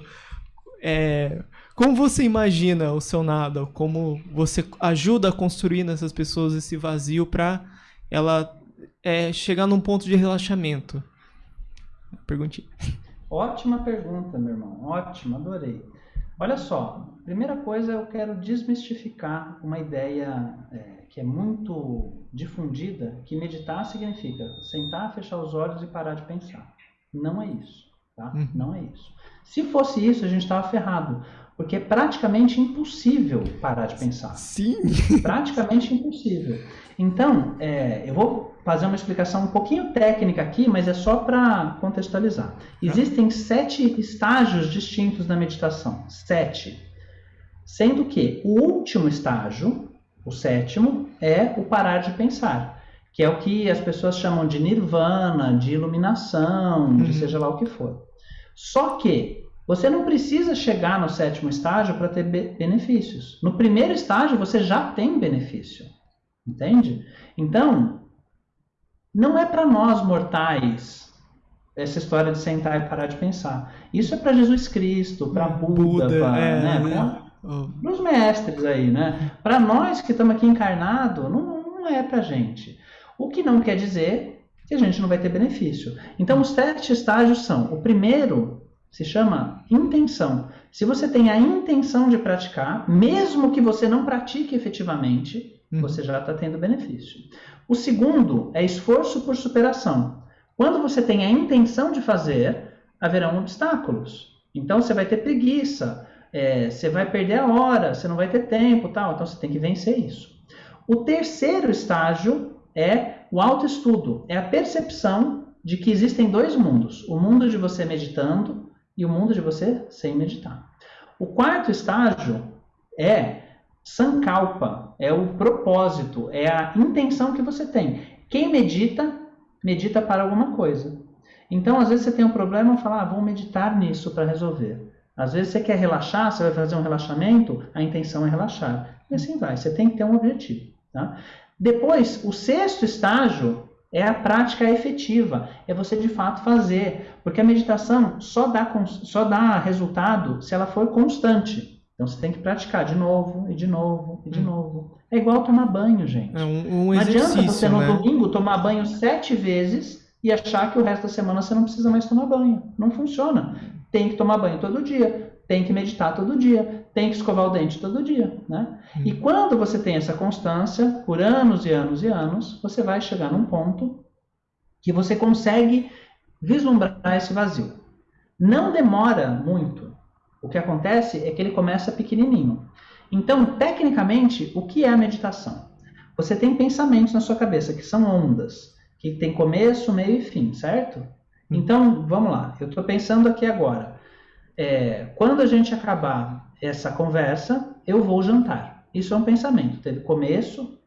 É, como você imagina o seu nada? Como você ajuda a construir nessas pessoas esse vazio para ela é, chegar num ponto de relaxamento? Perguntinha. <laughs> Ótima pergunta, meu irmão. Ótima, adorei. Olha só, primeira coisa eu quero desmistificar uma ideia é, que é muito difundida, que meditar significa sentar, fechar os olhos e parar de pensar. Não é isso, tá? Uhum. Não é isso. Se fosse isso, a gente estava ferrado, porque é praticamente impossível parar de pensar. Sim. Praticamente impossível. Então, é, eu vou fazer uma explicação um pouquinho técnica aqui, mas é só para contextualizar. Existem sete estágios distintos da meditação. Sete. Sendo que o último estágio, o sétimo, é o parar de pensar, que é o que as pessoas chamam de nirvana, de iluminação, uhum. de seja lá o que for. Só que você não precisa chegar no sétimo estágio para ter benefícios. No primeiro estágio você já tem benefício. Entende? Então, não é para nós mortais essa história de sentar e parar de pensar. Isso é para Jesus Cristo, para Buda, Buda para é, né, né? os mestres aí, né? Para nós que estamos aqui encarnado, não, não é para gente. O que não quer dizer que a gente não vai ter benefício. Então, os sete estágios são: o primeiro se chama intenção. Se você tem a intenção de praticar, mesmo que você não pratique efetivamente, uhum. você já está tendo benefício. O segundo é esforço por superação. Quando você tem a intenção de fazer, haverão obstáculos. Então você vai ter preguiça, é, você vai perder a hora, você não vai ter tempo, tal. Então você tem que vencer isso. O terceiro estágio é o autoestudo, é a percepção de que existem dois mundos: o mundo de você meditando e o mundo de você sem meditar. O quarto estágio é Sankalpa é o propósito, é a intenção que você tem. Quem medita, medita para alguma coisa. Então, às vezes você tem um problema fala, ah, vou meditar nisso para resolver. Às vezes você quer relaxar, você vai fazer um relaxamento, a intenção é relaxar. E assim vai, você tem que ter um objetivo. Tá? Depois, o sexto estágio é a prática efetiva, é você de fato fazer, porque a meditação só dá, só dá resultado se ela for constante. Então você tem que praticar de novo, e de novo, e de hum. novo. É igual tomar banho, gente. É um, um Não adianta você no né? domingo tomar banho sete vezes e achar que o resto da semana você não precisa mais tomar banho. Não funciona. Tem que tomar banho todo dia, tem que meditar todo dia, tem que escovar o dente todo dia, né? Hum. E quando você tem essa constância, por anos e anos e anos, você vai chegar num ponto que você consegue vislumbrar esse vazio. Não demora muito. O que acontece é que ele começa pequenininho. Então, tecnicamente, o que é a meditação? Você tem pensamentos na sua cabeça que são ondas, que tem começo, meio e fim, certo? Hum. Então, vamos lá. Eu estou pensando aqui agora. É, quando a gente acabar essa conversa, eu vou jantar. Isso é um pensamento. Teve começo,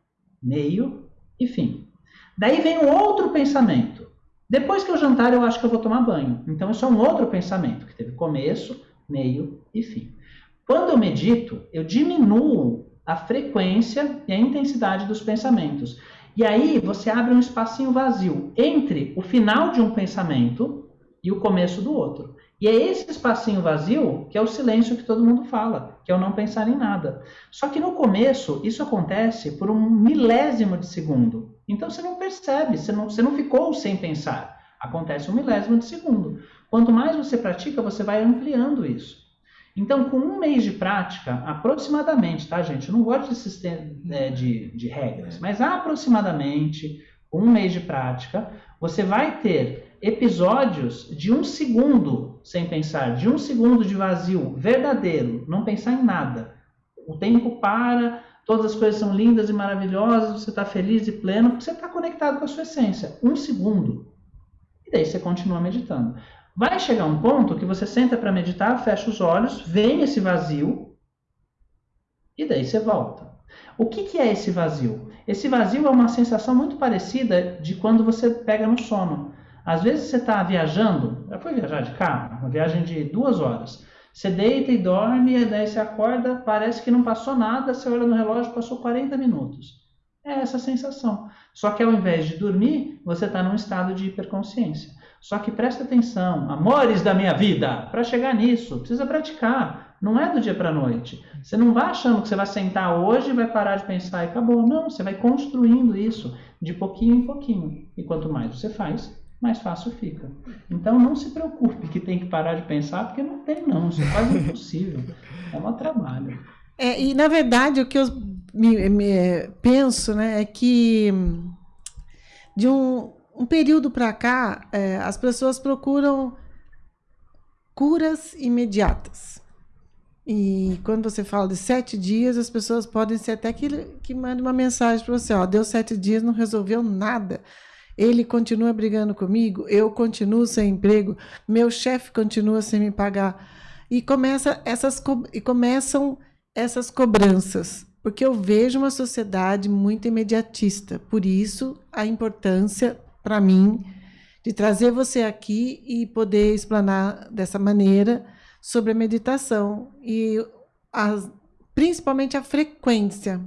meio e fim. Daí vem um outro pensamento. Depois que eu jantar, eu acho que eu vou tomar banho. Então, isso é um outro pensamento, que teve começo, meio e fim. Quando eu medito, eu diminuo a frequência e a intensidade dos pensamentos. E aí você abre um espacinho vazio entre o final de um pensamento e o começo do outro. E é esse espacinho vazio que é o silêncio que todo mundo fala, que é o não pensar em nada. Só que no começo, isso acontece por um milésimo de segundo. Então você não percebe, você não, você não ficou sem pensar. Acontece um milésimo de segundo. Quanto mais você pratica, você vai ampliando isso. Então, com um mês de prática, aproximadamente, tá, gente? Eu não gosto de, sistema, é, de, de regras, mas aproximadamente, um mês de prática, você vai ter episódios de um segundo sem pensar, de um segundo de vazio verdadeiro, não pensar em nada. O tempo para, todas as coisas são lindas e maravilhosas, você está feliz e pleno, porque você está conectado com a sua essência. Um segundo. E daí você continua meditando. Vai chegar um ponto que você senta para meditar, fecha os olhos, vem esse vazio e daí você volta. O que, que é esse vazio? Esse vazio é uma sensação muito parecida de quando você pega no sono. Às vezes você está viajando, já foi viajar de carro, uma viagem de duas horas. Você deita e dorme, e daí você acorda, parece que não passou nada, você olha no relógio, passou 40 minutos. É essa sensação. Só que ao invés de dormir, você está num estado de hiperconsciência. Só que presta atenção, amores da minha vida, para chegar nisso, precisa praticar. Não é do dia para a noite. Você não vai achando que você vai sentar hoje e vai parar de pensar e acabou. Não, você vai construindo isso de pouquinho em pouquinho. E quanto mais você faz, mais fácil fica. Então não se preocupe que tem que parar de pensar, porque não tem não, isso é quase impossível. É um trabalho. É, e na verdade o que eu me, me penso né, é que de um, um período para cá, é, as pessoas procuram curas imediatas. E quando você fala de sete dias, as pessoas podem ser até que, que mandem uma mensagem para você: ó, deu sete dias, não resolveu nada. Ele continua brigando comigo, eu continuo sem emprego, meu chefe continua sem me pagar. E, começa essas, e começam essas cobranças, porque eu vejo uma sociedade muito imediatista. Por isso, a importância para mim de trazer você aqui e poder explanar dessa maneira sobre a meditação e principalmente a frequência,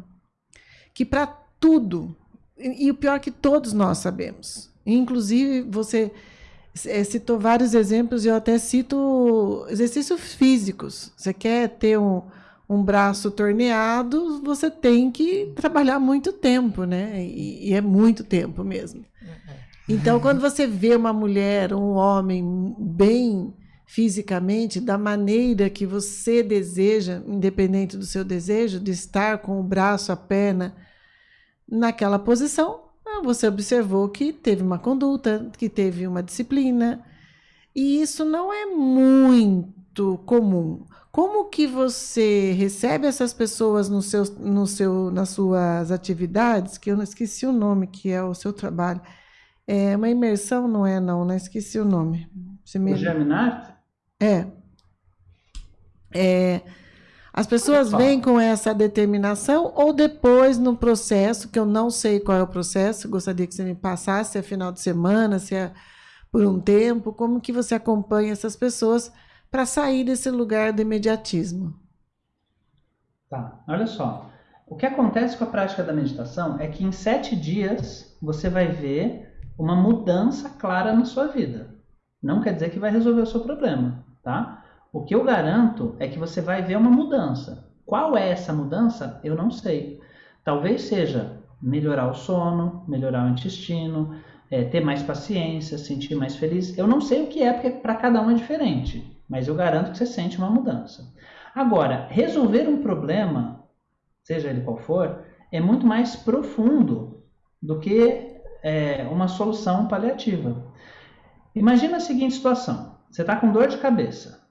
que para tudo, e, e o pior é que todos nós sabemos, inclusive você é, citou vários exemplos, e eu até cito exercícios físicos. Você quer ter um, um braço torneado, você tem que trabalhar muito tempo, né? E, e é muito tempo mesmo. Então, quando você vê uma mulher, um homem bem fisicamente, da maneira que você deseja, independente do seu desejo, de estar com o braço, a perna naquela posição, ah, você observou que teve uma conduta, que teve uma disciplina. E isso não é muito comum. Como que você recebe essas pessoas no seu, no seu, nas suas atividades, que eu não esqueci o nome, que é o seu trabalho, é uma imersão, não é não, né? Esqueci o nome. Você me... O Geminar? É. é. As pessoas vêm com essa determinação ou depois no processo, que eu não sei qual é o processo, gostaria que você me passasse, se é final de semana, se é por um tempo? Como que você acompanha essas pessoas para sair desse lugar do imediatismo? Tá, olha só. O que acontece com a prática da meditação é que em sete dias você vai ver uma mudança clara na sua vida. Não quer dizer que vai resolver o seu problema, tá? O que eu garanto é que você vai ver uma mudança. Qual é essa mudança? Eu não sei. Talvez seja melhorar o sono, melhorar o intestino, é, ter mais paciência, sentir mais feliz. Eu não sei o que é, porque para cada um é diferente, mas eu garanto que você sente uma mudança. Agora, resolver um problema, seja ele qual for, é muito mais profundo do que é, uma solução paliativa. Imagina a seguinte situação: você está com dor de cabeça,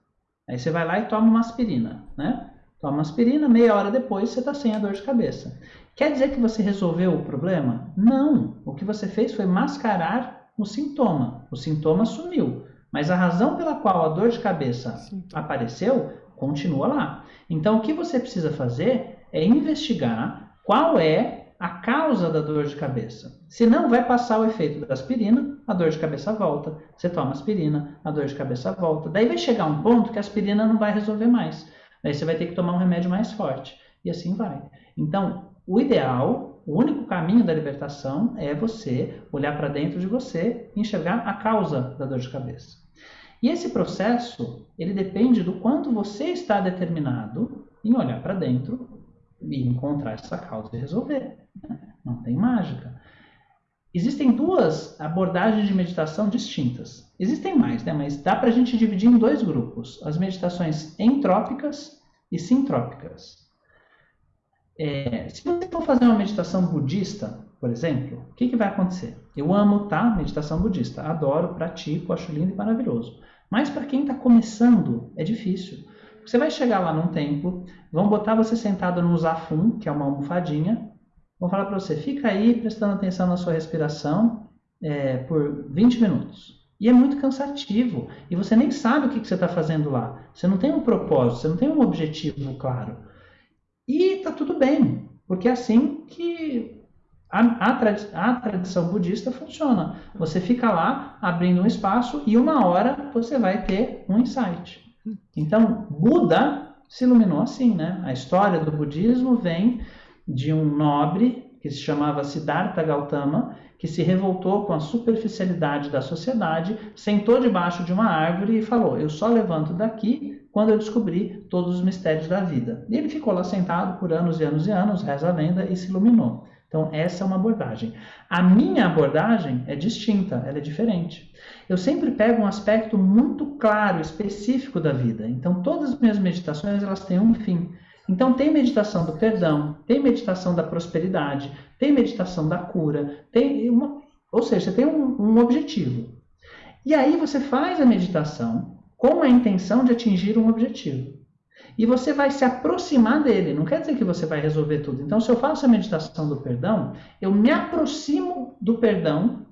aí você vai lá e toma uma aspirina, né? Toma uma aspirina, meia hora depois você está sem a dor de cabeça. Quer dizer que você resolveu o problema? Não. O que você fez foi mascarar o sintoma. O sintoma sumiu. Mas a razão pela qual a dor de cabeça apareceu continua lá. Então, o que você precisa fazer é investigar qual é a causa da dor de cabeça. Se não, vai passar o efeito da aspirina, a dor de cabeça volta. Você toma aspirina, a dor de cabeça volta. Daí vai chegar um ponto que a aspirina não vai resolver mais. Daí você vai ter que tomar um remédio mais forte. E assim vai. Então, o ideal, o único caminho da libertação é você olhar para dentro de você e enxergar a causa da dor de cabeça. E esse processo, ele depende do quanto você está determinado em olhar para dentro e encontrar essa causa e resolver. Não tem mágica. Existem duas abordagens de meditação distintas. Existem mais, né? mas dá para a gente dividir em dois grupos: as meditações entrópicas e sintrópicas. É, se você for fazer uma meditação budista, por exemplo, o que, que vai acontecer? Eu amo, tá? Meditação budista. Adoro, pratico, acho lindo e maravilhoso. Mas para quem está começando, é difícil. Você vai chegar lá num templo, vão botar você sentado no zafum, que é uma almofadinha, vão falar para você, fica aí prestando atenção na sua respiração é, por 20 minutos. E é muito cansativo. E você nem sabe o que, que você está fazendo lá. Você não tem um propósito, você não tem um objetivo claro. E tá tudo bem, porque é assim que a, a, tradi a, tradição budista funciona. Você fica lá abrindo um espaço e uma hora você vai ter um insight. Então, Buda se iluminou assim, né? A história do budismo vem de um nobre que se chamava Siddhartha Gautama, que se revoltou com a superficialidade da sociedade, sentou debaixo de uma árvore e falou: Eu só levanto daqui quando eu descobri todos os mistérios da vida. E ele ficou lá sentado por anos e anos e anos, reza a lenda e se iluminou. Então, essa é uma abordagem. A minha abordagem é distinta, ela é diferente. Eu sempre pego um aspecto muito claro, específico da vida. Então, todas as minhas meditações elas têm um fim. Então, tem meditação do perdão, tem meditação da prosperidade, tem meditação da cura, tem uma, ou seja, você tem um, um objetivo. E aí você faz a meditação com a intenção de atingir um objetivo. E você vai se aproximar dele, não quer dizer que você vai resolver tudo. Então, se eu faço a meditação do perdão, eu me aproximo do perdão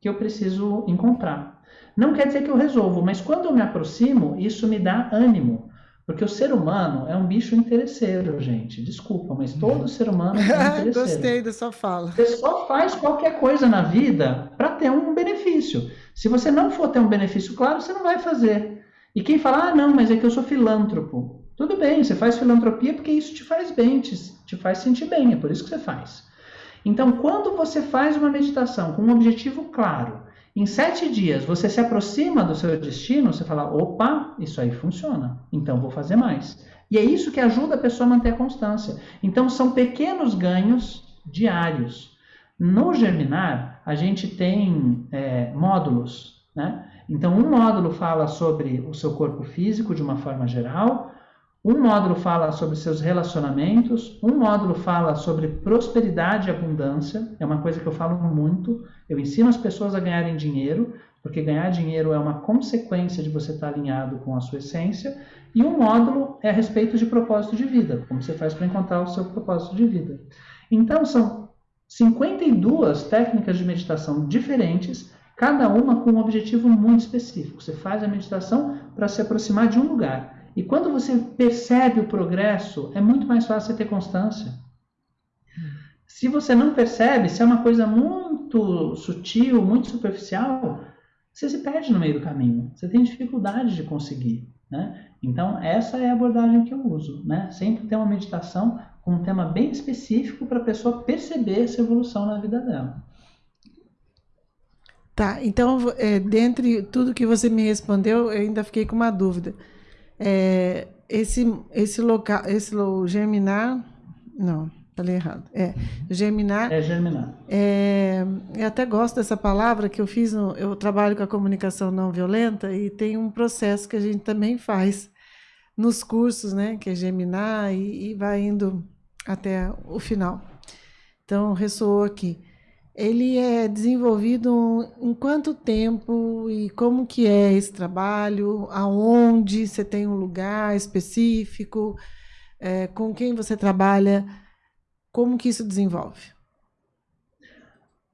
que eu preciso encontrar. Não quer dizer que eu resolvo, mas quando eu me aproximo, isso me dá ânimo. Porque o ser humano é um bicho interesseiro, gente. Desculpa, mas todo ser humano é <laughs> interesseiro. Gostei da sua fala. Você só faz qualquer coisa na vida para ter um benefício. Se você não for ter um benefício claro, você não vai fazer. E quem fala, ah, não, mas é que eu sou filântropo. Tudo bem, você faz filantropia porque isso te faz bem, te, te faz sentir bem, é por isso que você faz. Então, quando você faz uma meditação com um objetivo claro, em sete dias você se aproxima do seu destino, você fala: opa, isso aí funciona, então vou fazer mais. E é isso que ajuda a pessoa a manter a constância. Então são pequenos ganhos diários. No Germinar, a gente tem é, módulos. Né? Então, um módulo fala sobre o seu corpo físico de uma forma geral, um módulo fala sobre seus relacionamentos, um módulo fala sobre prosperidade e abundância, é uma coisa que eu falo muito. Eu ensino as pessoas a ganharem dinheiro, porque ganhar dinheiro é uma consequência de você estar alinhado com a sua essência. E um módulo é a respeito de propósito de vida, como você faz para encontrar o seu propósito de vida. Então, são 52 técnicas de meditação diferentes, cada uma com um objetivo muito específico. Você faz a meditação para se aproximar de um lugar. E quando você percebe o progresso, é muito mais fácil você ter constância. Se você não percebe, se é uma coisa muito sutil, muito superficial, você se perde no meio do caminho, você tem dificuldade de conseguir. Né? Então, essa é a abordagem que eu uso. Né? Sempre ter uma meditação com um tema bem específico para a pessoa perceber essa evolução na vida dela. Tá, então, é, dentre tudo que você me respondeu, eu ainda fiquei com uma dúvida. É, esse, esse local, esse germinar, não, falei errado. É, germinar. É germinar. É, eu até gosto dessa palavra que eu fiz, no, eu trabalho com a comunicação não violenta e tem um processo que a gente também faz nos cursos, né, que é germinar e, e vai indo até o final. Então, ressoou aqui ele é desenvolvido em quanto tempo e como que é esse trabalho? Aonde você tem um lugar específico? É, com quem você trabalha? Como que isso desenvolve?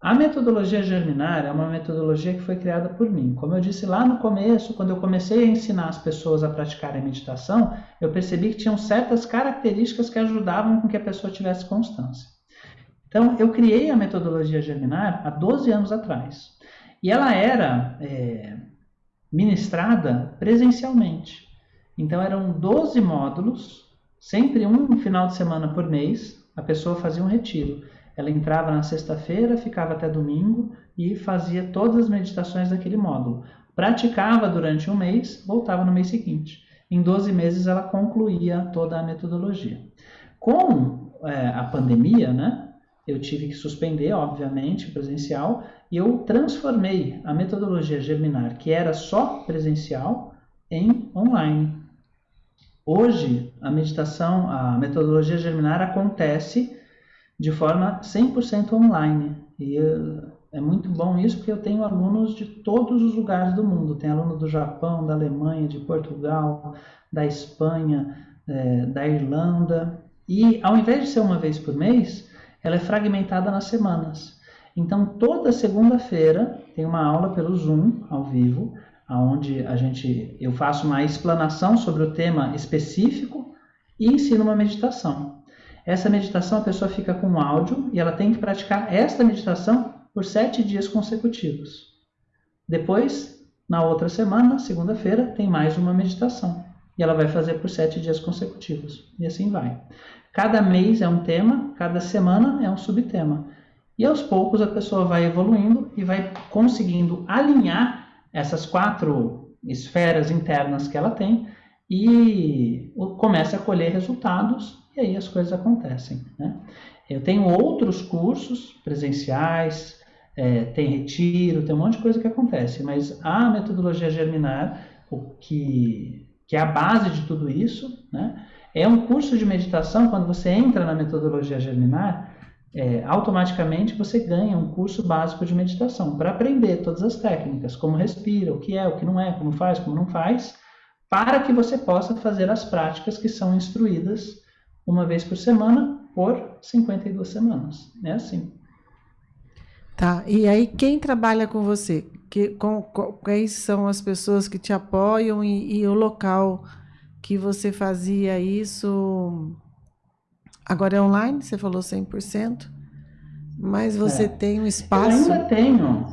A metodologia germinar é uma metodologia que foi criada por mim. Como eu disse lá no começo, quando eu comecei a ensinar as pessoas a praticarem meditação, eu percebi que tinham certas características que ajudavam com que a pessoa tivesse constância. Então, eu criei a metodologia Germinar há 12 anos atrás. E ela era é, ministrada presencialmente. Então, eram 12 módulos, sempre um final de semana por mês, a pessoa fazia um retiro. Ela entrava na sexta-feira, ficava até domingo e fazia todas as meditações daquele módulo. Praticava durante um mês, voltava no mês seguinte. Em 12 meses, ela concluía toda a metodologia. Com é, a pandemia, né, eu tive que suspender, obviamente, presencial, e eu transformei a metodologia Germinar, que era só presencial, em online. Hoje, a meditação, a metodologia Germinar acontece de forma 100% online. E é muito bom isso, porque eu tenho alunos de todos os lugares do mundo. Tem aluno do Japão, da Alemanha, de Portugal, da Espanha, é, da Irlanda. E ao invés de ser uma vez por mês, ela é fragmentada nas semanas. Então, toda segunda-feira tem uma aula pelo Zoom, ao vivo, onde a gente, eu faço uma explanação sobre o tema específico e ensino uma meditação. Essa meditação a pessoa fica com áudio e ela tem que praticar esta meditação por sete dias consecutivos. Depois, na outra semana, segunda-feira, tem mais uma meditação e ela vai fazer por sete dias consecutivos e assim vai. Cada mês é um tema, cada semana é um subtema. E aos poucos a pessoa vai evoluindo e vai conseguindo alinhar essas quatro esferas internas que ela tem e começa a colher resultados e aí as coisas acontecem. Né? Eu tenho outros cursos presenciais, é, tem retiro, tem um monte de coisa que acontece, mas a metodologia germinar, o que, que é a base de tudo isso, né? É um curso de meditação, quando você entra na metodologia germinar, é, automaticamente você ganha um curso básico de meditação para aprender todas as técnicas, como respira, o que é, o que não é, como faz, como não faz, para que você possa fazer as práticas que são instruídas uma vez por semana por 52 semanas. É assim. Tá, e aí quem trabalha com você? Que, com, com, quais são as pessoas que te apoiam e, e o local que você fazia isso. Agora é online, você falou 100%, mas você é. tem um espaço. Eu ainda tenho.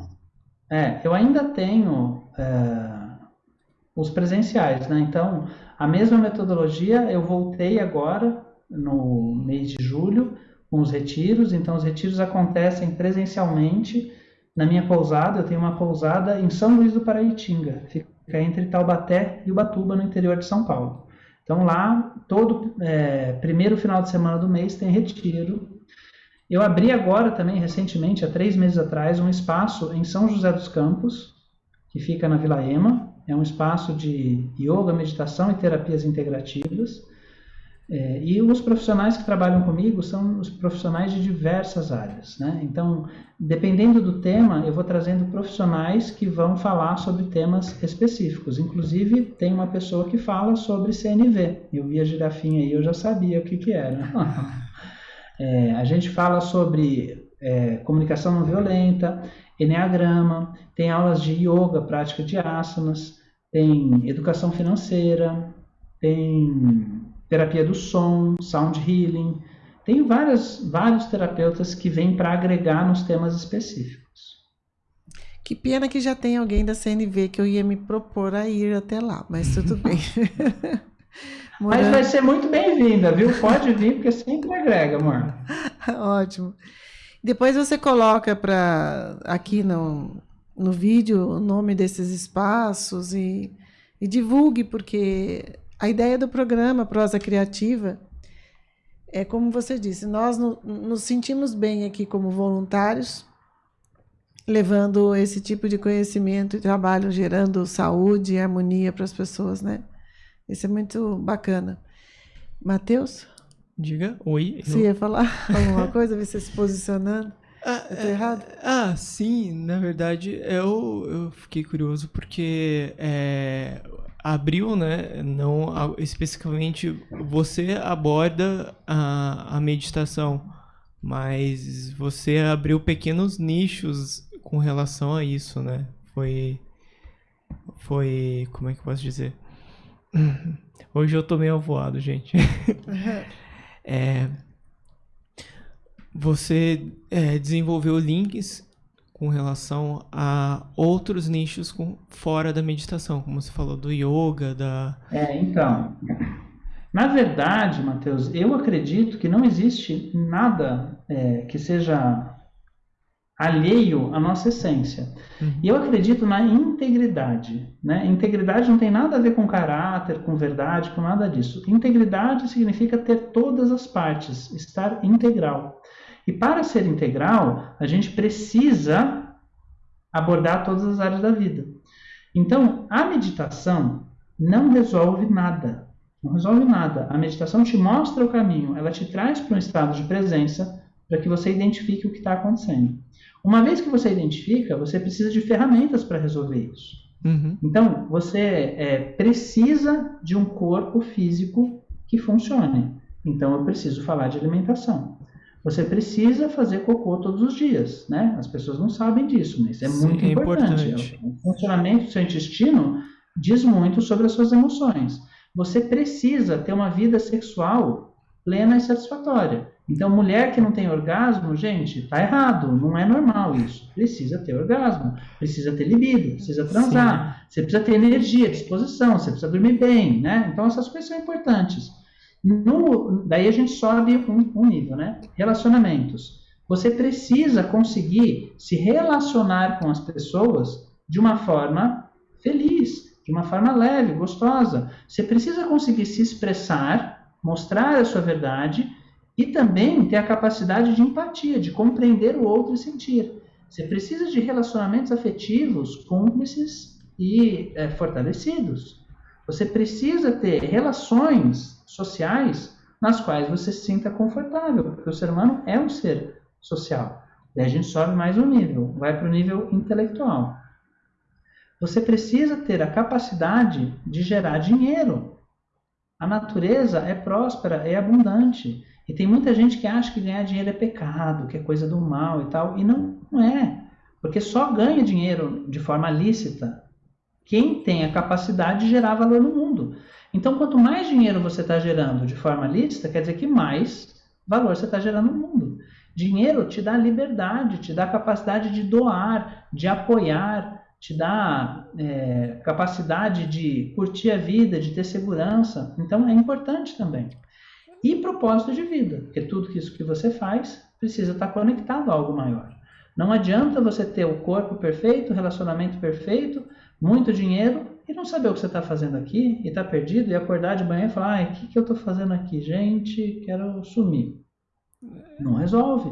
É, eu ainda tenho é, os presenciais, né? Então, a mesma metodologia eu voltei agora no mês de julho com os retiros. Então, os retiros acontecem presencialmente na minha pousada. Eu tenho uma pousada em São Luís do Paraitinga, fica entre Taubaté e Ubatuba, no interior de São Paulo. Então lá, todo é, primeiro final de semana do mês tem retiro. Eu abri agora também, recentemente, há três meses atrás, um espaço em São José dos Campos, que fica na Vila Ema. É um espaço de yoga, meditação e terapias integrativas. É, e os profissionais que trabalham comigo são os profissionais de diversas áreas. Né? Então, dependendo do tema, eu vou trazendo profissionais que vão falar sobre temas específicos. Inclusive, tem uma pessoa que fala sobre CNV. Eu vi a girafinha aí, eu já sabia o que, que era. <laughs> é, a gente fala sobre é, comunicação não violenta, enneagrama, tem aulas de yoga, prática de asanas, tem educação financeira, tem terapia do som, sound healing. Tem várias, vários terapeutas que vêm para agregar nos temas específicos. Que pena que já tem alguém da CNV que eu ia me propor a ir até lá, mas tudo <laughs> bem. <laughs> mas vai ser muito bem-vinda, viu? Pode vir, porque sempre agrega, amor. <laughs> Ótimo. Depois você coloca para aqui no, no vídeo o nome desses espaços e, e divulgue, porque a ideia do programa Prosa Criativa é como você disse, nós no, nos sentimos bem aqui como voluntários, levando esse tipo de conhecimento e trabalho, gerando saúde e harmonia para as pessoas, né? Isso é muito bacana. Matheus? Diga, oi. Você eu... ia falar <laughs> alguma coisa, você se posicionando? Ah, eu errado? É, ah, sim, na verdade, eu, eu fiquei curioso porque é, abriu, né? Não especificamente você aborda a, a meditação, mas você abriu pequenos nichos com relação a isso, né? Foi. Foi. Como é que eu posso dizer? <laughs> Hoje eu tô meio avoado, gente. <laughs> é, você é, desenvolveu links com relação a outros nichos com, fora da meditação, como você falou do yoga, da. É, então. Na verdade, Matheus, eu acredito que não existe nada é, que seja alheio à nossa essência. Uhum. E eu acredito na integridade. Né? Integridade não tem nada a ver com caráter, com verdade, com nada disso. Integridade significa ter todas as partes, estar integral. E para ser integral, a gente precisa abordar todas as áreas da vida. Então, a meditação não resolve nada. Não resolve nada. A meditação te mostra o caminho, ela te traz para um estado de presença para que você identifique o que está acontecendo. Uma vez que você identifica, você precisa de ferramentas para resolver isso. Uhum. Então, você é, precisa de um corpo físico que funcione. Então, eu preciso falar de alimentação. Você precisa fazer cocô todos os dias, né? As pessoas não sabem disso, mas é Sim, muito é importante. importante. O funcionamento do seu intestino diz muito sobre as suas emoções. Você precisa ter uma vida sexual plena e satisfatória. Então, mulher que não tem orgasmo, gente, tá errado, não é normal isso. Precisa ter orgasmo, precisa ter libido, precisa transar, Sim. você precisa ter energia, disposição, você precisa dormir bem, né? Então, essas coisas são importantes. No, daí a gente sobe um, um nível, né? Relacionamentos. Você precisa conseguir se relacionar com as pessoas de uma forma feliz, de uma forma leve, gostosa. Você precisa conseguir se expressar, mostrar a sua verdade e também ter a capacidade de empatia, de compreender o outro e sentir. Você precisa de relacionamentos afetivos cúmplices e é, fortalecidos. Você precisa ter relações sociais nas quais você se sinta confortável, porque o ser humano é um ser social. Daí a gente sobe mais um nível, vai para o nível intelectual. Você precisa ter a capacidade de gerar dinheiro. A natureza é próspera, é abundante. E tem muita gente que acha que ganhar dinheiro é pecado, que é coisa do mal e tal, e não, não é. Porque só ganha dinheiro de forma lícita quem tem a capacidade de gerar valor no mundo. Então, quanto mais dinheiro você está gerando de forma lícita, quer dizer que mais valor você está gerando no mundo. Dinheiro te dá liberdade, te dá capacidade de doar, de apoiar, te dá é, capacidade de curtir a vida, de ter segurança. Então, é importante também e propósito de vida, porque tudo isso que você faz precisa estar conectado a algo maior. Não adianta você ter o corpo perfeito, o relacionamento perfeito, muito dinheiro e não saber o que você está fazendo aqui e está perdido e acordar de manhã e falar: ai, o que, que eu estou fazendo aqui? Gente, quero sumir. Não resolve.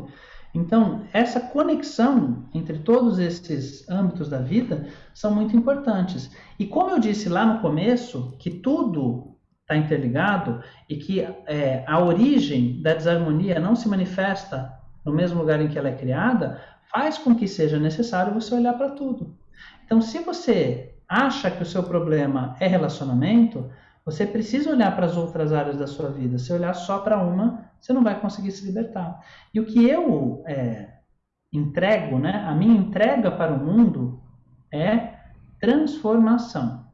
Então, essa conexão entre todos esses âmbitos da vida são muito importantes. E como eu disse lá no começo, que tudo está interligado e que é, a origem da desarmonia não se manifesta no mesmo lugar em que ela é criada, faz com que seja necessário você olhar para tudo. Então, se você acha que o seu problema é relacionamento, você precisa olhar para as outras áreas da sua vida. Se olhar só para uma, você não vai conseguir se libertar. E o que eu é, entrego, né, a minha entrega para o mundo é transformação.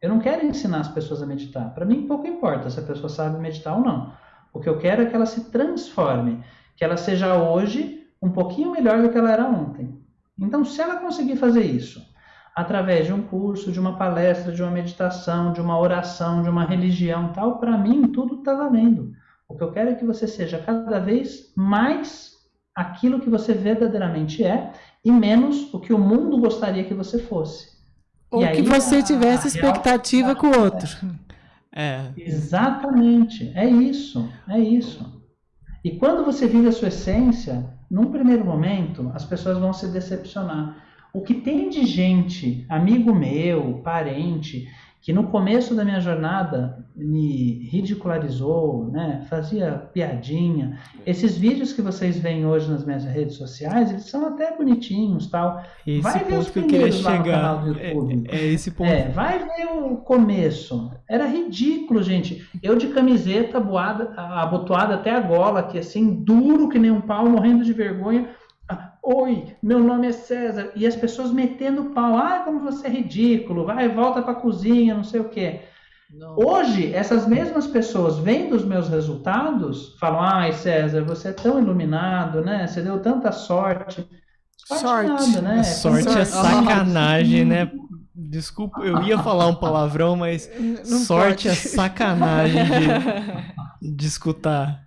Eu não quero ensinar as pessoas a meditar. Para mim, pouco importa se a pessoa sabe meditar ou não. O que eu quero é que ela se transforme, que ela seja hoje um pouquinho melhor do que ela era ontem. Então, se ela conseguir fazer isso através de um curso, de uma palestra, de uma meditação, de uma oração, de uma religião, tal, para mim tudo está valendo. O que eu quero é que você seja cada vez mais aquilo que você verdadeiramente é e menos o que o mundo gostaria que você fosse. Ou que você tivesse expectativa com o outro. É. Exatamente. É isso. É isso. E quando você vive a sua essência, num primeiro momento, as pessoas vão se decepcionar. O que tem de gente, amigo meu, parente, que no começo da minha jornada me ridicularizou, né, fazia piadinha. Esses vídeos que vocês veem hoje nas minhas redes sociais, eles são até bonitinhos, tal. Esse vai ver os que eu queria chegar. É, é, esse ponto. É, vai ver o começo. Era ridículo, gente. Eu de camiseta abotoada até a gola, aqui assim, duro que nem um pau, morrendo de vergonha Oi, meu nome é César. E as pessoas metendo pau. Ah, como você é ridículo. Vai, volta para a cozinha, não sei o quê. Não. Hoje, essas mesmas pessoas vendo os meus resultados, falam: Ai, César, você é tão iluminado, né? Você deu tanta sorte. Sorte, nada, né? Sorte, sorte é sacanagem, né? Desculpa, eu ia falar um palavrão, mas não sorte pode. é sacanagem de, <laughs> de escutar.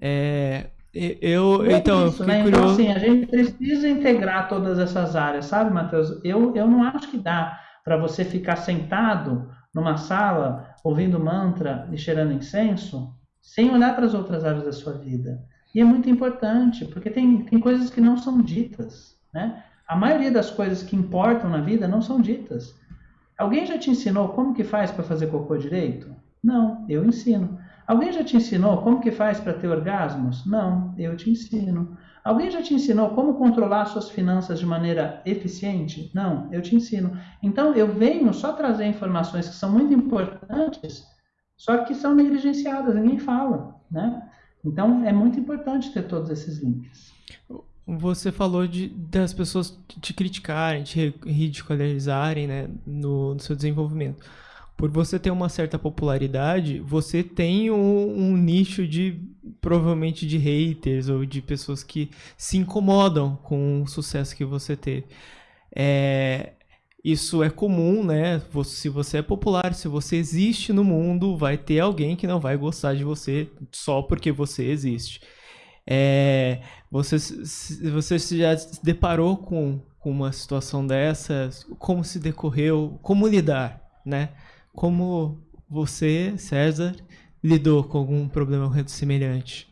É, eu, é então, isso, eu né? Então, assim, a gente precisa integrar todas essas áreas, sabe, Matheus? Eu, eu não acho que dá para você ficar sentado numa sala ouvindo mantra e cheirando incenso sem olhar para as outras áreas da sua vida. E é muito importante, porque tem, tem coisas que não são ditas, né? A maioria das coisas que importam na vida não são ditas. Alguém já te ensinou como que faz para fazer cocô direito? Não, eu ensino. Alguém já te ensinou como que faz para ter orgasmos? Não, eu te ensino. Alguém já te ensinou como controlar suas finanças de maneira eficiente? Não, eu te ensino. Então eu venho só trazer informações que são muito importantes, só que são negligenciadas, ninguém fala, né? Então é muito importante ter todos esses links. Você falou de, das pessoas te criticarem, te ridicularizarem né, no, no seu desenvolvimento por você ter uma certa popularidade, você tem um, um, nicho de provavelmente de haters ou de pessoas que se incomodam com o sucesso que você teve. É, isso é comum, né? Se você é popular, se você existe no mundo, vai ter alguém que não vai gostar de você só porque você existe. É, você, você já se deparou com, com uma situação dessa? Como se decorreu? Como lidar, né? Como você, César, lidou com algum problema semelhante?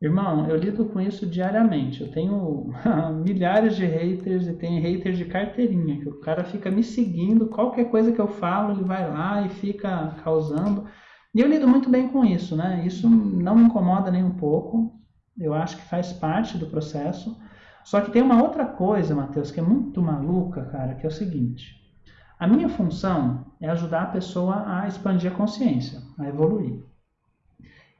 Irmão, eu lido com isso diariamente. Eu tenho <laughs> milhares de haters e tem haters de carteirinha, que o cara fica me seguindo, qualquer coisa que eu falo, ele vai lá e fica causando. E eu lido muito bem com isso, né? Isso não me incomoda nem um pouco. Eu acho que faz parte do processo. Só que tem uma outra coisa, Matheus, que é muito maluca, cara, que é o seguinte. A minha função é ajudar a pessoa a expandir a consciência, a evoluir.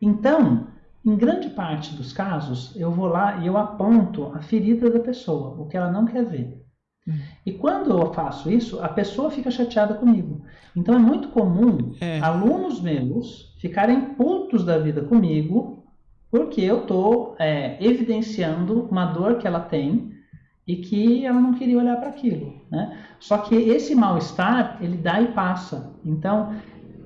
Então, em grande parte dos casos, eu vou lá e eu aponto a ferida da pessoa, o que ela não quer ver. Hum. E quando eu faço isso, a pessoa fica chateada comigo. Então é muito comum é. alunos meus ficarem putos da vida comigo porque eu estou é, evidenciando uma dor que ela tem e que ela não queria olhar para aquilo, né? Só que esse mal-estar, ele dá e passa. Então,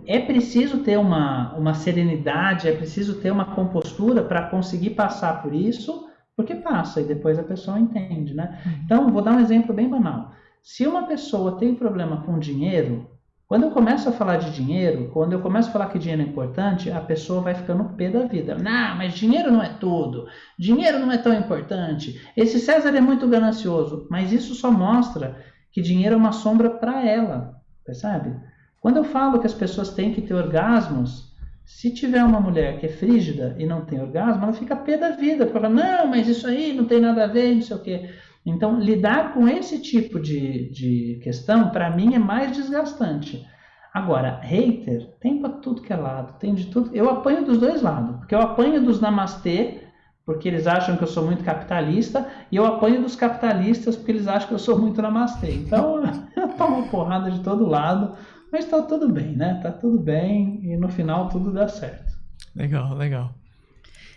é preciso ter uma, uma serenidade, é preciso ter uma compostura para conseguir passar por isso, porque passa e depois a pessoa entende, né? Uhum. Então, vou dar um exemplo bem banal. Se uma pessoa tem problema com dinheiro, quando eu começo a falar de dinheiro, quando eu começo a falar que dinheiro é importante, a pessoa vai ficando pé da vida. Não, mas dinheiro não é tudo. Dinheiro não é tão importante. Esse César é muito ganancioso. Mas isso só mostra que dinheiro é uma sombra para ela. Percebe? Quando eu falo que as pessoas têm que ter orgasmos, se tiver uma mulher que é frígida e não tem orgasmo, ela fica pé da vida. Porque fala, não, mas isso aí não tem nada a ver, não sei o quê. Então, lidar com esse tipo de, de questão, para mim, é mais desgastante. Agora, hater tem para tudo que é lado, tem de tudo. Eu apanho dos dois lados, porque eu apanho dos namastê, porque eles acham que eu sou muito capitalista, e eu apanho dos capitalistas, porque eles acham que eu sou muito namastê. Então, <laughs> eu tomo porrada de todo lado, mas está tudo bem, né? Está tudo bem e no final tudo dá certo. Legal, legal.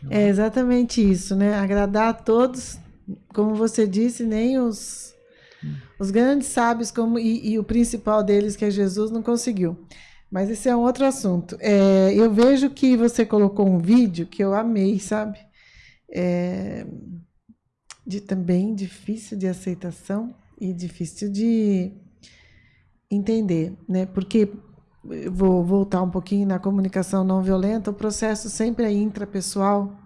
É exatamente isso, né? Agradar a todos como você disse, nem os, os grandes sábios como, e, e o principal deles, que é Jesus, não conseguiu. Mas esse é um outro assunto. É, eu vejo que você colocou um vídeo que eu amei, sabe? É, de também difícil de aceitação e difícil de entender, né? Porque vou voltar um pouquinho na comunicação não violenta, o processo sempre é intrapessoal.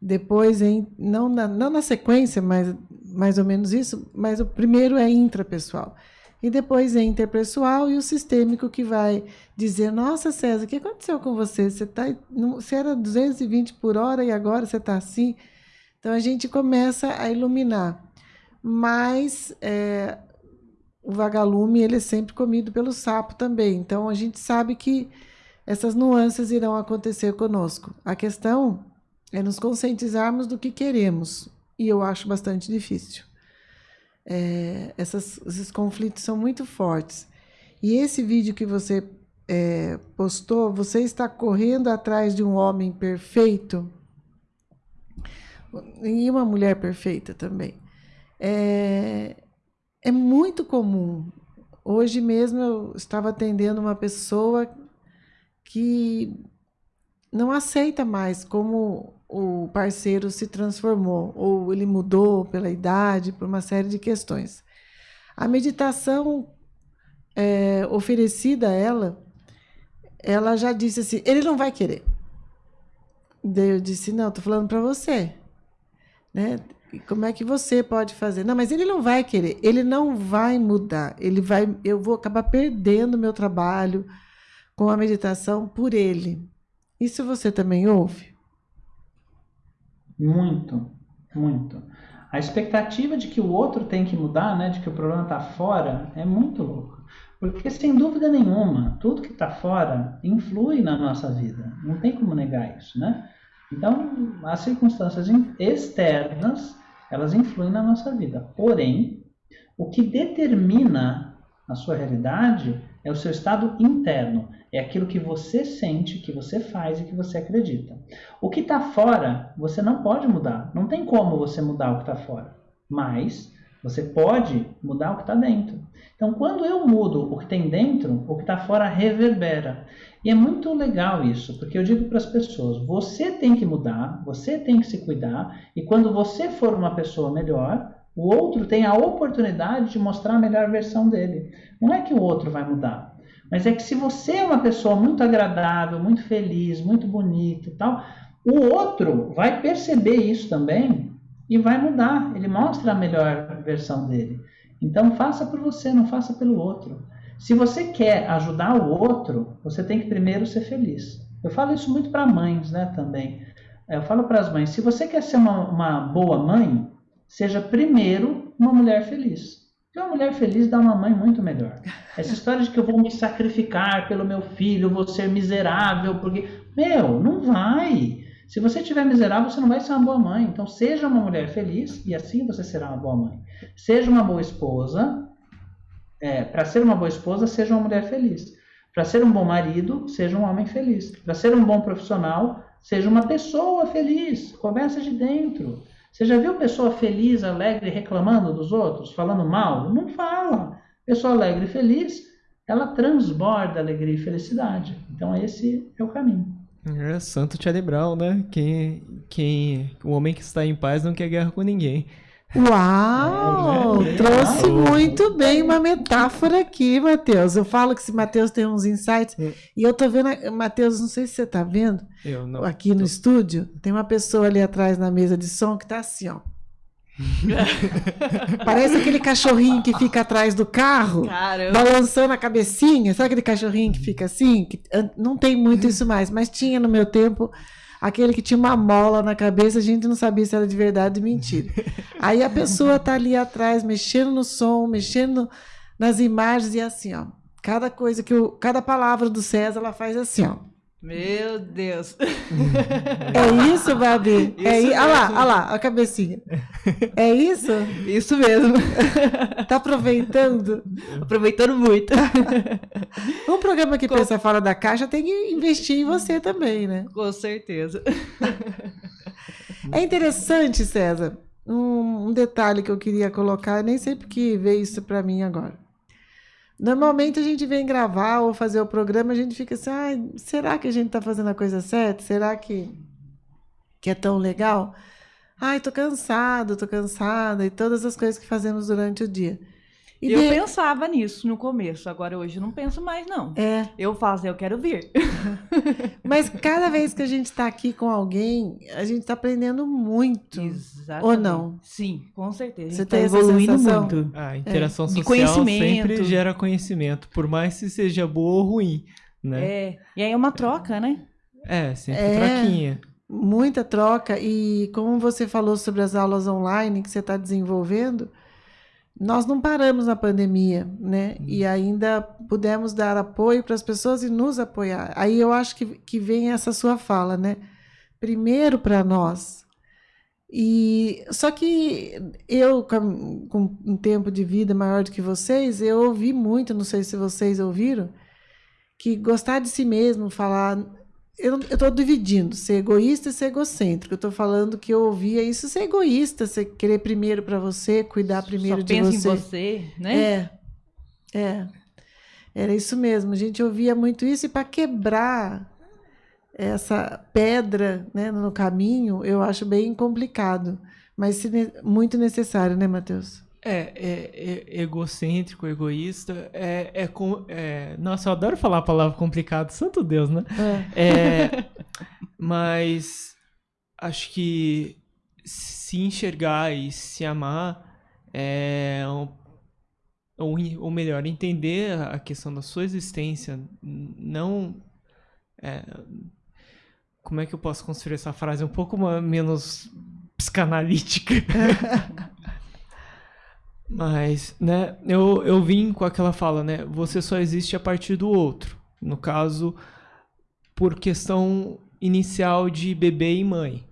Depois, em, não, na, não na sequência, mas mais ou menos isso, mas o primeiro é intrapessoal e depois é interpessoal e o sistêmico que vai dizer: Nossa, César, o que aconteceu com você? Você, tá, você era 220 por hora e agora você está assim. Então a gente começa a iluminar. Mas é, o vagalume ele é sempre comido pelo sapo também. Então a gente sabe que essas nuances irão acontecer conosco. A questão é nos conscientizarmos do que queremos. E eu acho bastante difícil é, essas, esses conflitos são muito fortes. E esse vídeo que você é, postou, você está correndo atrás de um homem perfeito e uma mulher perfeita também. É, é muito comum. Hoje mesmo eu estava atendendo uma pessoa que não aceita mais como o parceiro se transformou, ou ele mudou pela idade, por uma série de questões. A meditação é, oferecida a ela, ela já disse assim: ele não vai querer. Daí eu disse: não, estou falando para você. Né? Como é que você pode fazer? Não, mas ele não vai querer, ele não vai mudar, ele vai, eu vou acabar perdendo meu trabalho com a meditação por ele. Isso você também ouve? Muito, muito. A expectativa de que o outro tem que mudar, né, de que o problema está fora, é muito louco. Porque, sem dúvida nenhuma, tudo que está fora influi na nossa vida. Não tem como negar isso, né? Então, as circunstâncias externas, elas influem na nossa vida. Porém, o que determina a sua realidade é o seu estado interno. É aquilo que você sente, que você faz e que você acredita. O que está fora, você não pode mudar. Não tem como você mudar o que está fora. Mas você pode mudar o que está dentro. Então, quando eu mudo o que tem dentro, o que está fora reverbera. E é muito legal isso, porque eu digo para as pessoas: você tem que mudar, você tem que se cuidar, e quando você for uma pessoa melhor, o outro tem a oportunidade de mostrar a melhor versão dele. Não é que o outro vai mudar, mas é que se você é uma pessoa muito agradável, muito feliz, muito bonita e tal, o outro vai perceber isso também e vai mudar. Ele mostra a melhor versão dele. Então faça por você, não faça pelo outro. Se você quer ajudar o outro, você tem que primeiro ser feliz. Eu falo isso muito para mães, né, também. Eu falo para as mães, se você quer ser uma, uma boa mãe, seja primeiro uma mulher feliz. Porque uma mulher feliz dá uma mãe muito melhor. Essa história de que eu vou me sacrificar pelo meu filho, vou ser miserável, porque. Meu, não vai. Se você estiver miserável, você não vai ser uma boa mãe. Então, seja uma mulher feliz e assim você será uma boa mãe. Seja uma boa esposa. É, Para ser uma boa esposa, seja uma mulher feliz. Para ser um bom marido, seja um homem feliz. Para ser um bom profissional, seja uma pessoa feliz. Começa de dentro. Você já viu pessoa feliz, alegre, reclamando dos outros, falando mal? Não fala. Pessoa alegre e feliz, ela transborda alegria e felicidade. Então esse é o caminho. É, Santo Charlie Brown, né? Quem, quem, o homem que está em paz não quer guerra com ninguém. Uau! É, é, trouxe muito bem uma metáfora aqui, Matheus. Eu falo que se Matheus tem uns insights. É. E eu tô vendo, Matheus, não sei se você tá vendo. Eu não. Aqui no estúdio, tem uma pessoa ali atrás na mesa de som que tá assim, ó. <laughs> Parece aquele cachorrinho que fica atrás do carro, Caramba. balançando a cabecinha. Sabe aquele cachorrinho que fica assim? Que, não tem muito isso mais, mas tinha no meu tempo aquele que tinha uma mola na cabeça, a gente não sabia se era de verdade ou de mentira. <laughs> Aí a pessoa tá ali atrás, mexendo no som, mexendo nas imagens e assim, ó. Cada coisa que o, cada palavra do César, ela faz assim, ó. Meu Deus. É isso, Babi? Isso é Olha lá, olha lá, a cabecinha. É isso? Isso mesmo. Tá aproveitando? Aproveitando muito. Um programa que Com... pensa fora da caixa tem que investir em você também, né? Com certeza. É interessante, César, um, um detalhe que eu queria colocar, nem sei porque veio isso para mim agora. Normalmente a gente vem gravar ou fazer o programa, a gente fica assim, ah, será que a gente está fazendo a coisa certa? Será que, que é tão legal? Ai, tô cansado, tô cansada, e todas as coisas que fazemos durante o dia. E eu de... pensava nisso no começo, agora hoje eu não penso mais, não. É. Eu faço, eu quero vir. <laughs> Mas cada vez que a gente está aqui com alguém, a gente está aprendendo muito. Exatamente. Ou não? Sim, com certeza. Você está evoluindo muito. A interação é. social sempre gera conhecimento, por mais que seja boa ou ruim, né? É. E aí é uma troca, né? É, sempre é. troquinha. Muita troca. E como você falou sobre as aulas online que você está desenvolvendo, nós não paramos na pandemia, né? Hum. E ainda pudemos dar apoio para as pessoas e nos apoiar. Aí eu acho que, que vem essa sua fala, né? Primeiro para nós. E só que eu, com, com, um tempo de vida maior do que vocês, eu ouvi muito, não sei se vocês ouviram, que gostar de si mesmo, falar eu estou dividindo ser egoísta e ser egocêntrico. Eu estou falando que eu ouvia isso ser egoísta, querer primeiro para você, cuidar primeiro Só de você. Pensa em você, né? É, é. Era isso mesmo. A gente ouvia muito isso e para quebrar essa pedra né, no caminho, eu acho bem complicado, mas muito necessário, né, Matheus? É, é, é, egocêntrico, egoísta. É, é, é, Nossa, eu adoro falar a palavra complicado, santo Deus, né? É. é mas acho que se enxergar e se amar é. Ou, ou melhor, entender a questão da sua existência, não. É, como é que eu posso construir essa frase um pouco menos psicanalítica? <laughs> Mas, né, eu, eu vim com aquela fala, né? Você só existe a partir do outro. No caso, por questão inicial de bebê e mãe.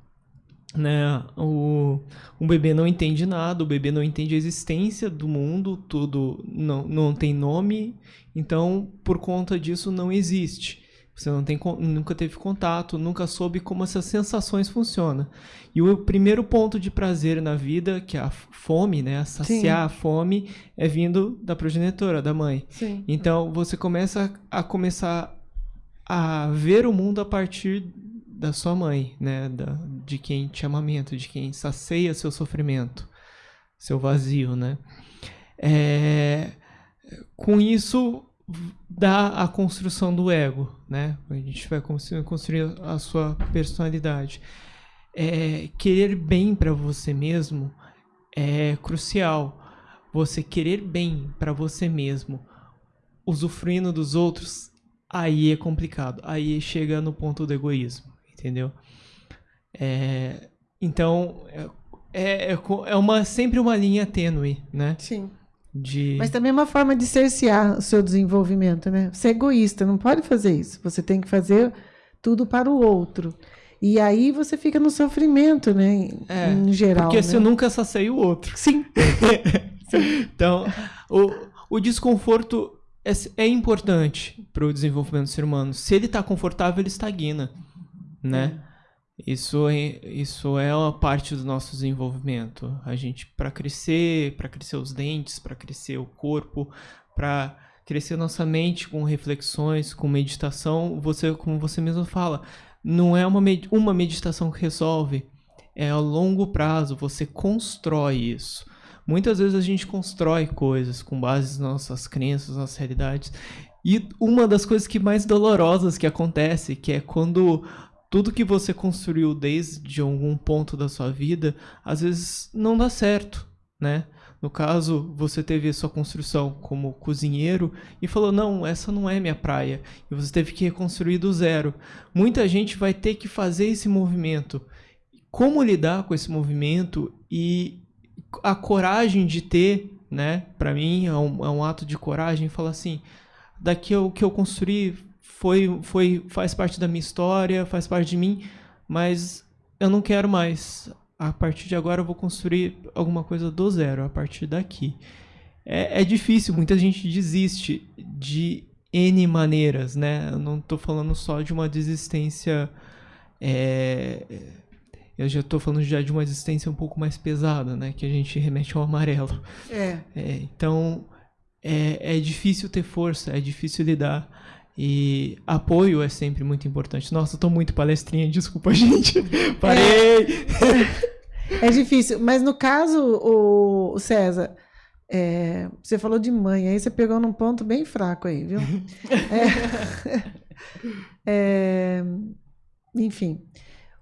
Né? O, o bebê não entende nada, o bebê não entende a existência do mundo, tudo não, não tem nome, então por conta disso não existe. Você não tem, nunca teve contato, nunca soube como essas sensações funcionam. E o primeiro ponto de prazer na vida, que é a fome, né? Saciar Sim. a fome, é vindo da progenitora, da mãe. Sim. Então você começa a começar a ver o mundo a partir da sua mãe, né? Da, de quem te amamenta, de quem sacia seu sofrimento, seu vazio, né? É, com isso dá a construção do ego, né? A gente vai construir a sua personalidade. É, querer bem para você mesmo é crucial. Você querer bem para você mesmo, usufruindo dos outros, aí é complicado. Aí chega no ponto do egoísmo, entendeu? É, então é, é, é uma sempre uma linha tênue, né? Sim. De... Mas também é uma forma de cercear o seu desenvolvimento, né? Você é egoísta, não pode fazer isso. Você tem que fazer tudo para o outro. E aí você fica no sofrimento, né? É, em geral. Porque né? você nunca sacia o outro. <laughs> Sim. então, o, o desconforto é, é importante para o desenvolvimento do ser humano. Se ele está confortável, ele estagna, né? É. Isso é, isso é uma parte do nosso desenvolvimento. A gente, para crescer, para crescer os dentes, para crescer o corpo, para crescer nossa mente com reflexões, com meditação, você, como você mesmo fala, não é uma, med uma meditação que resolve, é a longo prazo, você constrói isso. Muitas vezes a gente constrói coisas com base nas nossas crenças, nas realidades. E uma das coisas que mais dolorosas que acontece, que é quando tudo que você construiu desde algum ponto da sua vida, às vezes não dá certo, né? No caso, você teve a sua construção como cozinheiro e falou: não, essa não é minha praia. E você teve que reconstruir do zero. Muita gente vai ter que fazer esse movimento. Como lidar com esse movimento e a coragem de ter, né? Para mim é um, é um, ato de coragem. Falar assim: daqui o que eu construí foi, foi, faz parte da minha história, faz parte de mim, mas eu não quero mais. A partir de agora eu vou construir alguma coisa do zero, a partir daqui. É, é difícil, muita gente desiste de N maneiras, né? Eu não estou falando só de uma desistência é, eu já tô falando já de uma existência um pouco mais pesada, né? Que a gente remete ao amarelo. É. É, então, é, é difícil ter força, é difícil lidar. E apoio é sempre muito importante. Nossa, eu tô muito palestrinha, desculpa, <laughs> gente. Parei! É difícil. Mas no caso, o, o César, é, você falou de mãe, aí você pegou num ponto bem fraco aí, viu? <laughs> É, é, enfim,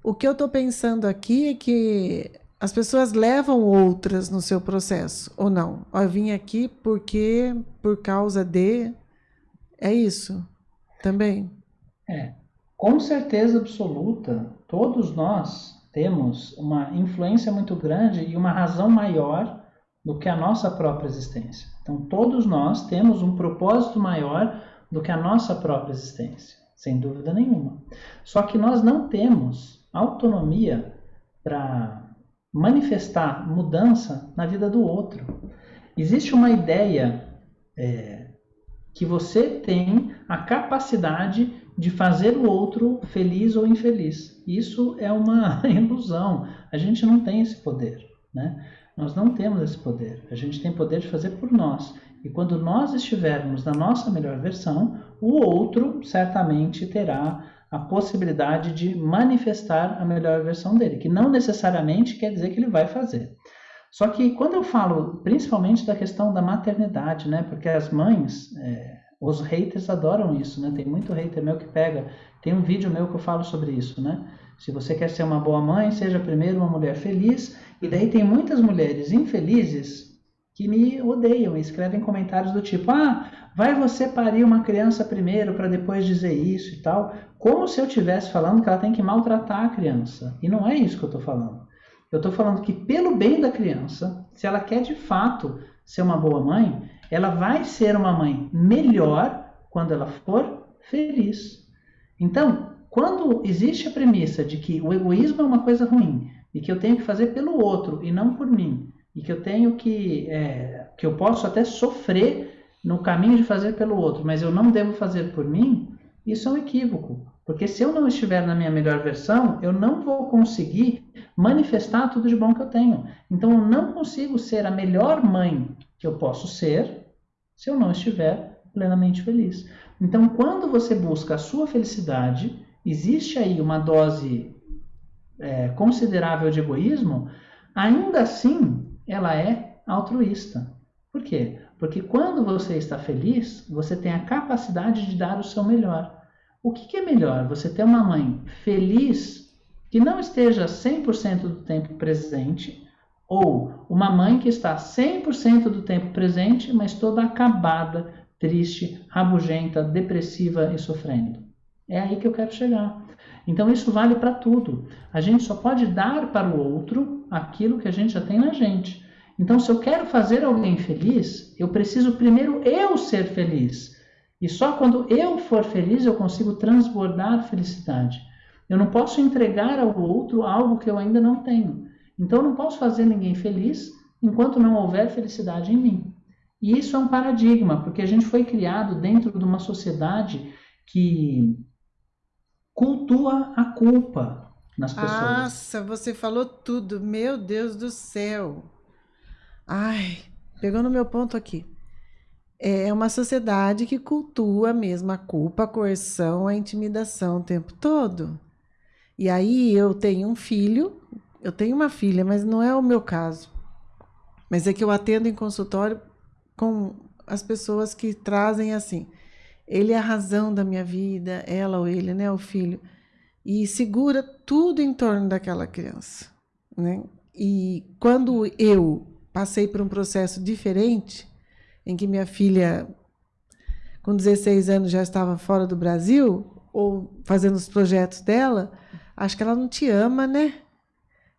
o que eu estou pensando aqui é que as pessoas levam outras no seu processo, ou não? Eu vim aqui porque, por causa de. É isso também? É, com certeza absoluta, todos nós temos uma influência muito grande e uma razão maior do que a nossa própria existência. Então, todos nós temos um propósito maior do que a nossa própria existência, sem dúvida nenhuma. Só que nós não temos autonomia para manifestar mudança na vida do outro. Existe uma ideia é, que você tem a capacidade de fazer o outro feliz ou infeliz. Isso é uma <laughs> ilusão. A gente não tem esse poder, né? Nós não temos esse poder. A gente tem poder de fazer por nós. E quando nós estivermos na nossa melhor versão, o outro certamente terá a possibilidade de manifestar a melhor versão dele, que não necessariamente quer dizer que ele vai fazer. Só que quando eu falo principalmente da questão da maternidade, né? Porque as mães, é, os haters adoram isso, né? Tem muito hater meu que pega. Tem um vídeo meu que eu falo sobre isso, né? Se você quer ser uma boa mãe, seja primeiro uma mulher feliz. E daí tem muitas mulheres infelizes que me odeiam e escrevem comentários do tipo: Ah, vai você parir uma criança primeiro para depois dizer isso e tal. Como se eu estivesse falando que ela tem que maltratar a criança. E não é isso que eu estou falando. Eu estou falando que, pelo bem da criança, se ela quer de fato ser uma boa mãe, ela vai ser uma mãe melhor quando ela for feliz. Então, quando existe a premissa de que o egoísmo é uma coisa ruim e que eu tenho que fazer pelo outro e não por mim, e que eu tenho que é, que eu posso até sofrer no caminho de fazer pelo outro, mas eu não devo fazer por mim, isso é um equívoco. Porque se eu não estiver na minha melhor versão, eu não vou conseguir manifestar tudo de bom que eu tenho. Então eu não consigo ser a melhor mãe eu posso ser se eu não estiver plenamente feliz. Então, quando você busca a sua felicidade, existe aí uma dose é, considerável de egoísmo, ainda assim ela é altruísta. Por quê? Porque quando você está feliz, você tem a capacidade de dar o seu melhor. O que, que é melhor? Você ter uma mãe feliz que não esteja 100% do tempo presente, ou uma mãe que está 100% do tempo presente, mas toda acabada, triste, rabugenta, depressiva e sofrendo. É aí que eu quero chegar. Então isso vale para tudo. A gente só pode dar para o outro aquilo que a gente já tem na gente. Então, se eu quero fazer alguém feliz, eu preciso primeiro eu ser feliz. E só quando eu for feliz eu consigo transbordar felicidade. Eu não posso entregar ao outro algo que eu ainda não tenho. Então, eu não posso fazer ninguém feliz enquanto não houver felicidade em mim. E isso é um paradigma, porque a gente foi criado dentro de uma sociedade que cultua a culpa nas pessoas. Nossa, você falou tudo. Meu Deus do céu. Ai, pegou no meu ponto aqui. É uma sociedade que cultua mesmo a culpa, a coerção, a intimidação o tempo todo. E aí eu tenho um filho, eu tenho uma filha, mas não é o meu caso. Mas é que eu atendo em consultório com as pessoas que trazem assim. Ele é a razão da minha vida, ela ou ele, né, o filho. E segura tudo em torno daquela criança, né? E quando eu passei por um processo diferente, em que minha filha, com 16 anos, já estava fora do Brasil, ou fazendo os projetos dela, acho que ela não te ama, né?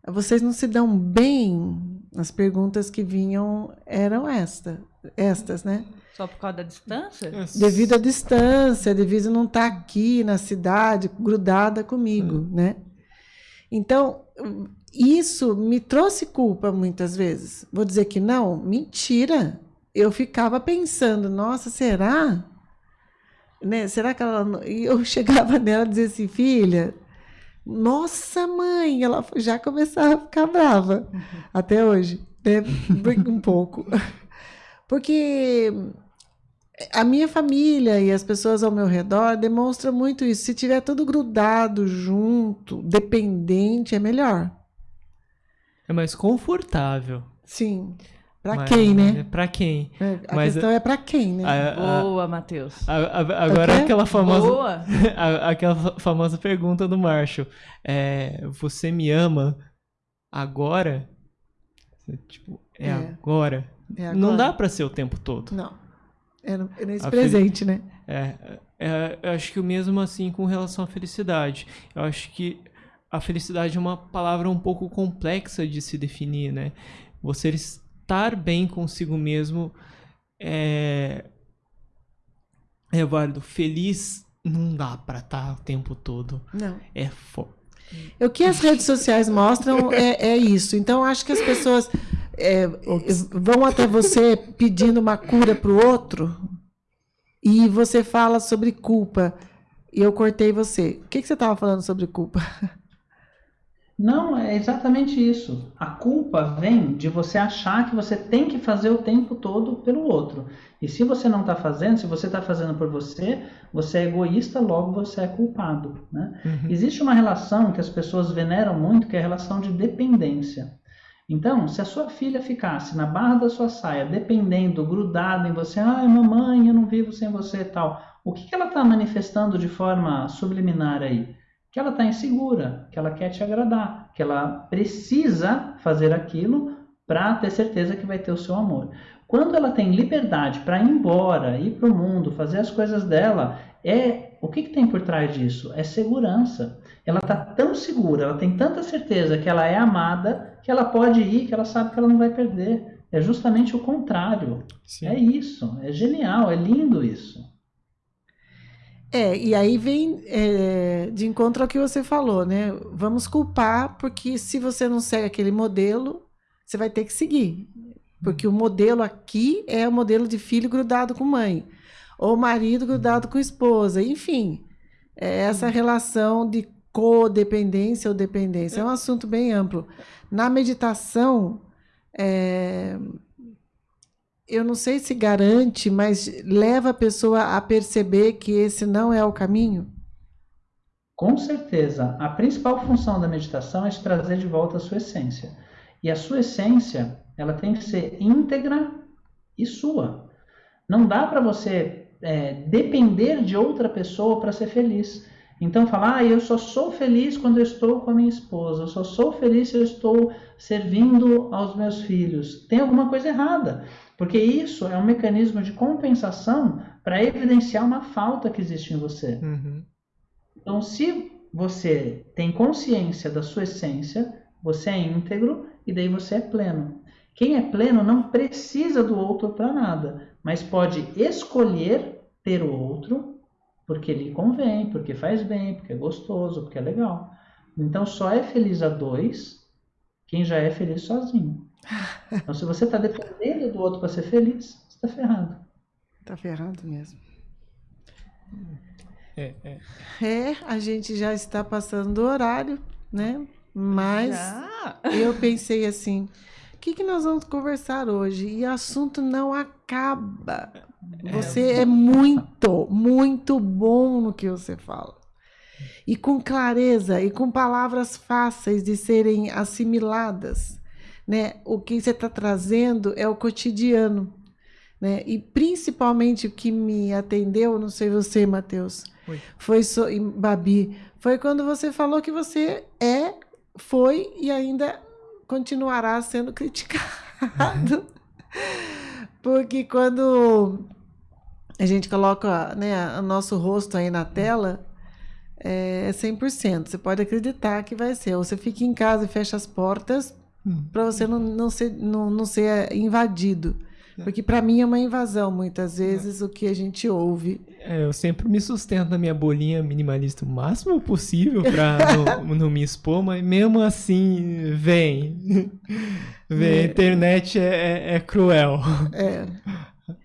Vocês não se dão bem? As perguntas que vinham eram esta, estas, né? Só por causa da distância? Devido à distância, devido a não estar aqui na cidade, grudada comigo, né? Então, isso me trouxe culpa muitas vezes. Vou dizer que não? Mentira. Eu ficava pensando, nossa, será? Né? Será que ela. não- E eu <laughs> chegava nela e dizia assim, filha, Nossa, mãe! Ela já começava a ficar brava. Até hoje. Né? Um pouco. <laughs> Porque a minha família e as pessoas ao meu redor demonstram muito isso. Se tiver tudo grudado, junto, dependente, é melhor. É mais confortável. Sim. Pra Mas, quem, né? Pra quem. É, a Mas, questão é pra quem, né? A, a, Boa, Matheus. agora aquela famosa. Boa. <laughs> aquela famosa pergunta do Marshall. É, você me ama agora? Tipo, é, é. Agora. é, agora. Não dá pra ser o tempo todo. Não. É, é nesse presente, né? É, é, eu acho que o mesmo assim com relação à felicidade. Eu acho que a felicidade é uma palavra um pouco complexa de se definir, né? Você estar bem consigo mesmo é, é válido. Feliz não dá para estar o tempo todo. Não. É fo... O que as redes sociais mostram é, é isso. Então, acho que as pessoas é, vão até você pedindo uma cura para o outro e você fala sobre culpa. E eu cortei você. O que, que você estava falando sobre culpa? <laughs> Não, é exatamente isso. A culpa vem de você achar que você tem que fazer o tempo todo pelo outro. E se você não está fazendo, se você está fazendo por você, você é egoísta, logo você é culpado. Né? Uhum. Existe uma relação que as pessoas veneram muito, que é a relação de dependência. Então, se a sua filha ficasse na barra da sua saia, dependendo, grudada em você, ai mamãe, eu não vivo sem você e tal, o que, que ela está manifestando de forma subliminar aí? Que ela está insegura, que ela quer te agradar, que ela precisa fazer aquilo para ter certeza que vai ter o seu amor. Quando ela tem liberdade para ir embora, ir para o mundo, fazer as coisas dela, é o que, que tem por trás disso? É segurança. Ela está tão segura, ela tem tanta certeza que ela é amada, que ela pode ir, que ela sabe que ela não vai perder. É justamente o contrário. Sim. É isso. É genial, é lindo isso. É, e aí vem é, de encontro ao que você falou, né? Vamos culpar, porque se você não segue aquele modelo, você vai ter que seguir. Porque o modelo aqui é o modelo de filho grudado com mãe, ou marido grudado com esposa, enfim. É essa relação de codependência ou dependência. É um assunto bem amplo. Na meditação, é, eu não sei se garante, mas leva a pessoa a perceber que esse não é o caminho? Com certeza. A principal função da meditação é te trazer de volta a sua essência. E a sua essência, ela tem que ser íntegra e sua. Não dá para você é, depender de outra pessoa para ser feliz. Então falar, ah, eu só sou feliz quando eu estou com a minha esposa, eu só sou feliz se eu estou servindo aos meus filhos. Tem alguma coisa errada. Porque isso é um mecanismo de compensação para evidenciar uma falta que existe em você. Uhum. Então, se você tem consciência da sua essência, você é íntegro e daí você é pleno. Quem é pleno não precisa do outro para nada, mas pode escolher ter o outro porque lhe convém, porque faz bem, porque é gostoso, porque é legal. Então, só é feliz a dois quem já é feliz sozinho. Então, se você está dependendo do outro para ser feliz, você está ferrado. Está ferrado mesmo. É, é. é, a gente já está passando do horário, né? Mas já? eu pensei assim, o que, que nós vamos conversar hoje? E o assunto não acaba. É. Você é, é muito, muito bom no que você fala. E com clareza e com palavras fáceis de serem assimiladas né? O que você está trazendo é o cotidiano, né? E principalmente o que me atendeu, não sei você, Matheus, foi so, Babi, foi quando você falou que você é, foi e ainda continuará sendo criticado. <laughs> Porque quando a gente coloca né, o nosso rosto aí na tela, é 100%. Você pode acreditar que vai ser. Ou você fica em casa e fecha as portas, Hum. para você não, não, ser, não, não ser invadido. É. Porque para mim é uma invasão, muitas vezes, é. o que a gente ouve. É, eu sempre me sustento na minha bolinha minimalista o máximo possível para <laughs> não, não, me expor, mas mesmo assim, vem. <laughs> vem, é. a internet é, é, é cruel. É. <laughs>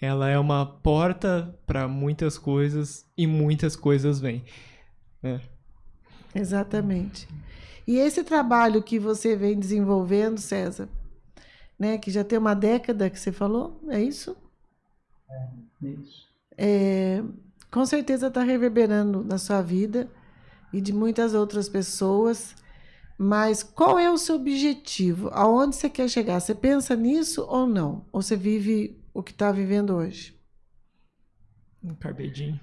Ela é uma porta para muitas coisas e muitas coisas vêm. É. Exatamente. E esse trabalho que você vem desenvolvendo, César, né, que já tem uma década que você falou, é isso? É, isso. É, com certeza está reverberando na sua vida e de muitas outras pessoas. Mas qual é o seu objetivo? Aonde você quer chegar? Você pensa nisso ou não? Ou você vive o que está vivendo hoje?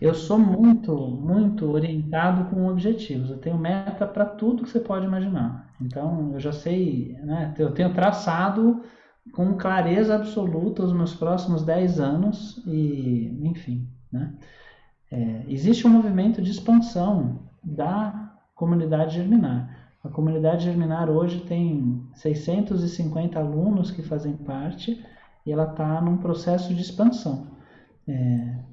Eu sou muito, muito orientado com objetivos. Eu tenho meta para tudo que você pode imaginar. Então, eu já sei, né? Eu tenho traçado com clareza absoluta os meus próximos 10 anos e, enfim, né? É, existe um movimento de expansão da comunidade germinar. A comunidade germinar hoje tem 650 alunos que fazem parte e ela está num processo de expansão. É,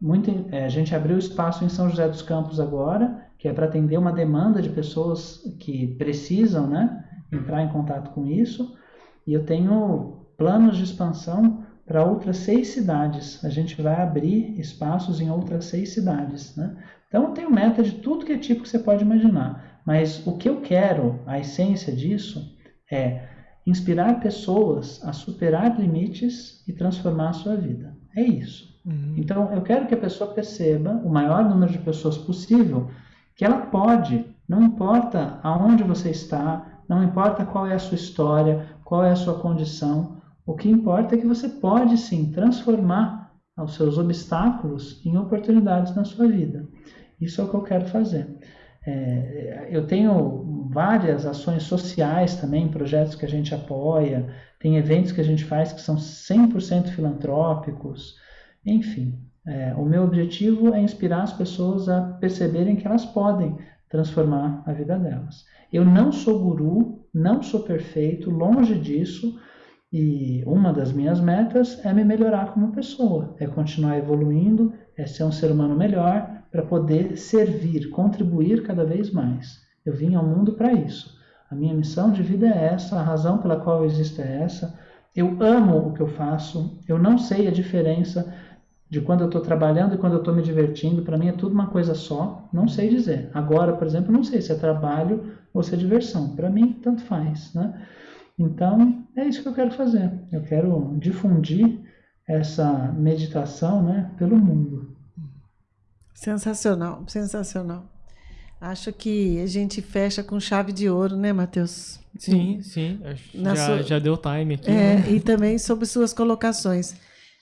muito, é, a gente abriu espaço em São José dos Campos agora, que é para atender uma demanda de pessoas que precisam né, entrar em contato com isso. E eu tenho planos de expansão para outras seis cidades. A gente vai abrir espaços em outras seis cidades. Né? Então eu tenho meta de tudo que é tipo que você pode imaginar. Mas o que eu quero, a essência disso, é inspirar pessoas a superar limites e transformar a sua vida. É isso. Uhum. Então, eu quero que a pessoa perceba, o maior número de pessoas possível, que ela pode, não importa aonde você está, não importa qual é a sua história, qual é a sua condição, o que importa é que você pode sim transformar os seus obstáculos em oportunidades na sua vida. Isso é o que eu quero fazer. É, eu tenho várias ações sociais também, projetos que a gente apoia, tem eventos que a gente faz que são 100% filantrópicos, enfim. É, o meu objetivo é inspirar as pessoas a perceberem que elas podem transformar a vida delas. Eu não sou guru, não sou perfeito, longe disso, e uma das minhas metas é me melhorar como pessoa, é continuar evoluindo, é ser um ser humano melhor para poder servir, contribuir cada vez mais. Eu vim ao mundo para isso. A minha missão de vida é essa, a razão pela qual eu existo é essa. Eu amo o que eu faço, eu não sei a diferença de quando eu estou trabalhando e quando eu estou me divertindo. Para mim é tudo uma coisa só, não sei dizer. Agora, por exemplo, não sei se é trabalho ou se é diversão. Para mim, tanto faz. Né? Então, é isso que eu quero fazer. Eu quero difundir essa meditação né, pelo mundo. Sensacional, sensacional. Acho que a gente fecha com chave de ouro, né, Matheus? Sim, sim. Já, sua... já deu time aqui. É, né? E também sobre suas colocações.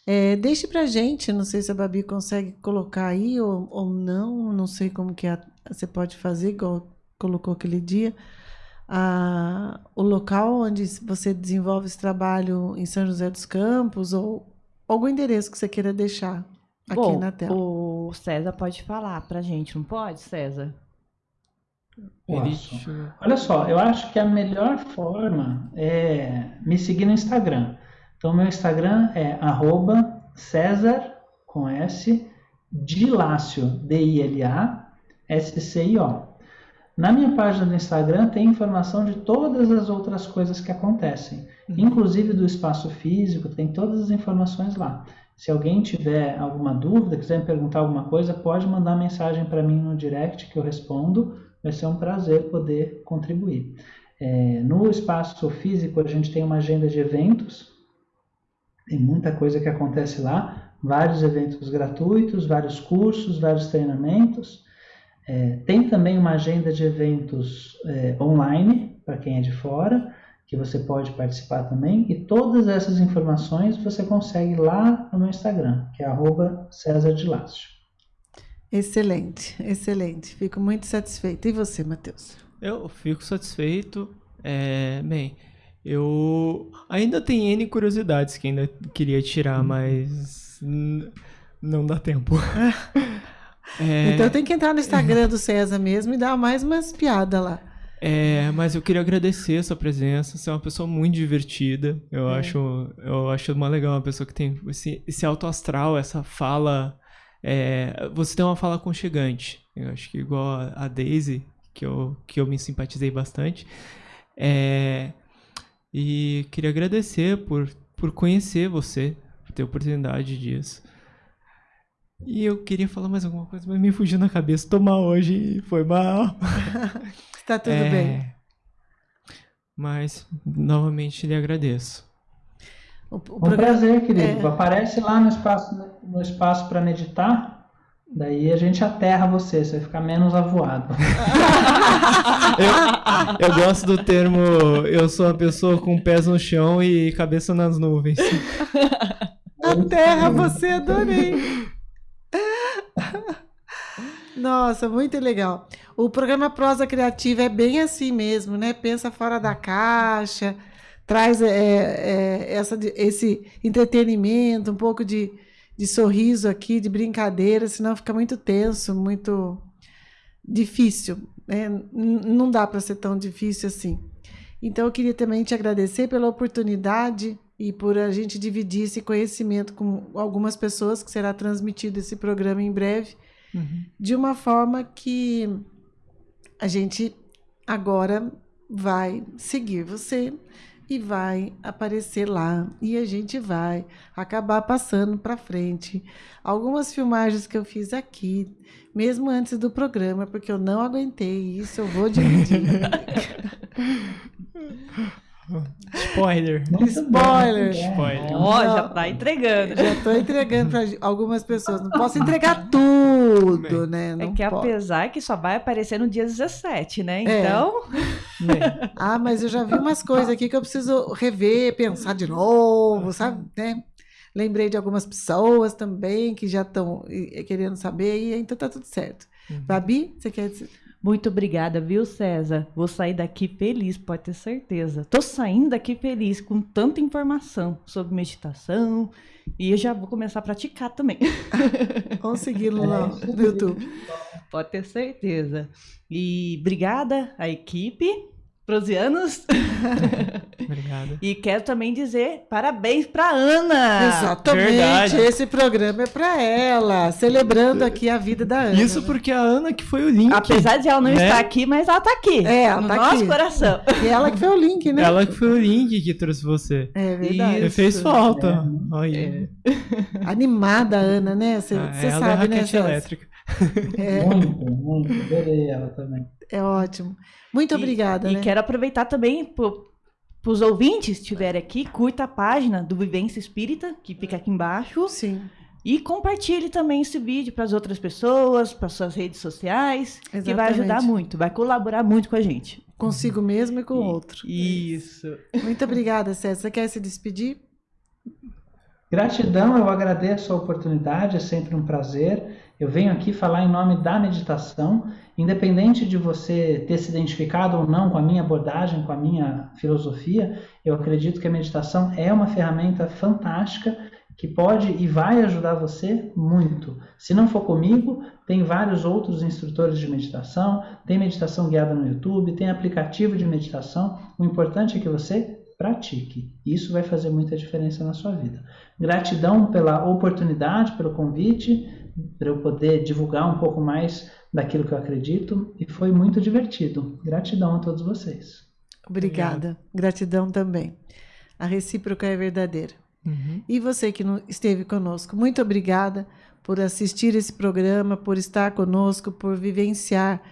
É, deixe pra gente, não sei se a Babi consegue colocar aí ou, ou não, não sei como que a, você pode fazer, igual colocou aquele dia, a, o local onde você desenvolve esse trabalho em São José dos Campos ou algum endereço que você queira deixar aqui Bom, na tela. O César pode falar pra gente, não pode, César? Posso. Olha só, eu acho que a melhor forma é me seguir no Instagram. Então, meu Instagram é arroba César, com S, Dilácio, D-I-L-A, S-C-I-O. Na minha página do Instagram tem informação de todas as outras coisas que acontecem, uhum. inclusive do espaço físico, tem todas as informações lá. Se alguém tiver alguma dúvida, quiser me perguntar alguma coisa, pode mandar mensagem para mim no direct que eu respondo. Vai ser um prazer poder contribuir. É, no espaço físico, a gente tem uma agenda de eventos, tem muita coisa que acontece lá, vários eventos gratuitos, vários cursos, vários treinamentos. É, tem também uma agenda de eventos é, online, para quem é de fora que você pode participar também. E todas essas informações você consegue lá no meu Instagram, que é César de Lácio. Excelente, excelente. Fico muito satisfeito. E você, Matheus? Eu fico satisfeito. É, bem, eu ainda tenho N curiosidades que ainda queria tirar, mas não dá tempo. <laughs> é... Então tem que entrar no Instagram do César mesmo e dar mais umas piadas lá. É, mas eu queria agradecer a sua presença. Você é uma pessoa muito divertida. Eu é. acho, eu acho uma legal uma pessoa que tem esse, esse alto astral, essa fala. É, você tem uma fala aconchegante. Eu acho que igual a Daisy, que eu, que eu me simpatizei bastante. É, e queria agradecer por, por conhecer você, por ter oportunidade disso. E eu queria falar mais alguma coisa, mas me fugiu na cabeça. Tô mal hoje, foi mal. <laughs> Tá tudo É, bem. Mas, novamente, lhe agradeço. O, o Um programa- prazer, querido. é. Aparece lá no espaço no espaço para meditar. Daí a gente aterra você, você vai ficar menos avoado. <laughs> Eu gosto do termo eu sou uma pessoa com pés no chão e cabeça nas nuvens. <laughs> A terra, você adorei. Nossa, muito legal. O programa Prosa Criativa é bem assim mesmo, né? Pensa fora da caixa, traz é, é, essa, esse entretenimento, um pouco de, de sorriso aqui, de brincadeira, senão fica muito tenso, muito difícil. Né? Não dá para ser tão difícil assim. Então, eu queria também te agradecer pela oportunidade e por a gente dividir esse conhecimento com algumas pessoas, que será transmitido esse programa em breve, Uhum. de uma forma que a gente agora vai seguir você e vai aparecer lá e a gente vai acabar passando para frente algumas filmagens que eu fiz aqui, mesmo antes do programa, porque eu não aguentei isso, eu vou dividir. <laughs> Spoiler. Spoiler. bom. Spoiler. Ó, Não. já tá entregando. Já estou entregando para algumas pessoas. Não posso entregar <laughs> tudo, né? É Não que posso. apesar que só vai aparecer no dia 17, né? É. Então, Né? Ah, mas eu já vi umas coisas aqui que eu preciso rever, pensar de novo, sabe? Né? Lembrei de algumas pessoas também que já estão querendo saber, e então tá tudo certo. Uhum. Babi, você quer dizer? Muito obrigada, viu, César? Vou sair daqui feliz, pode ter certeza. Tô saindo daqui feliz com tanta informação sobre meditação e eu já vou começar a praticar também. <laughs> Vamos segui-lo É, lá no. YouTube. Pode ter certeza. E obrigada à equipe, prosianos. <laughs> Obrigado. E quero também dizer parabéns para Ana. Exatamente, verdade. esse programa é para ela, celebrando aqui a vida da Ana. Isso né? porque a Ana que foi o link. Apesar de ela não né? estar aqui, mas ela tá aqui. É, ela no tá nosso aqui. coração. E ela que foi o link, né? Ela que foi o link que trouxe você. É verdade. Isso. Fez falta. É. Olha. <laughs> Animada, a Ana, né? Você Ah, é sabe, né? raquete César? elétrica. É, Muito, muito. Adorei ela também. é ótimo. Muito E- obrigada, E né? quero aproveitar também para os ouvintes que estiverem aqui, curta a página do Vivência Espírita, que fica aqui embaixo, Sim, e compartilhe também esse vídeo para as outras pessoas, para suas redes sociais, que vai ajudar Exatamente. muito, vai colaborar muito com a gente. consigo mesmo e com o E- outro. Isso. Muito obrigada, César. Você quer se despedir? Gratidão, eu agradeço a oportunidade, é sempre um prazer. Eu venho aqui falar em nome da meditação, independente de você ter se identificado ou não com a minha abordagem, com a minha filosofia, eu acredito que a meditação é uma ferramenta fantástica que pode e vai ajudar você muito. Se não for comigo, tem vários outros instrutores de meditação, tem meditação guiada no YouTube, tem aplicativo de meditação. O importante é que você pratique. Isso vai fazer muita diferença na sua vida. Gratidão pela oportunidade, pelo convite, para eu poder divulgar um pouco mais daquilo que eu acredito e foi muito divertido. Gratidão a todos vocês. Obrigada. Gratidão também. A recíproca é verdadeira. Uhum. E você que não esteve conosco, muito obrigada por assistir esse programa, por estar conosco, por vivenciar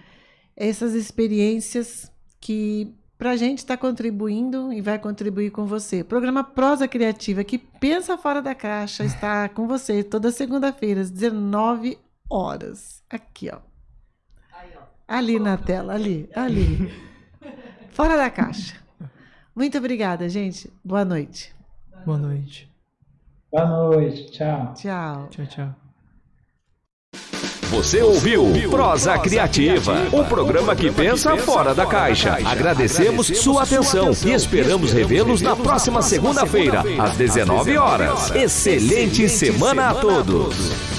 essas experiências que para a gente está contribuindo e vai contribuir com você. O programa Prosa Criativa, que pensa fora da caixa, está com você toda segunda-feira, às 19 horas. Aqui, ó. Ali na tela, ali, ali. Fora da caixa. Muito obrigada, gente. Boa noite. Boa noite. Boa noite, tchau. Tchau. Tchau, tchau. Você ouviu Prosa Criativa, um programa que pensa fora da caixa. Agradecemos sua atenção e esperamos revê-los na próxima segunda-feira, às 19 horas. Excelente semana a todos.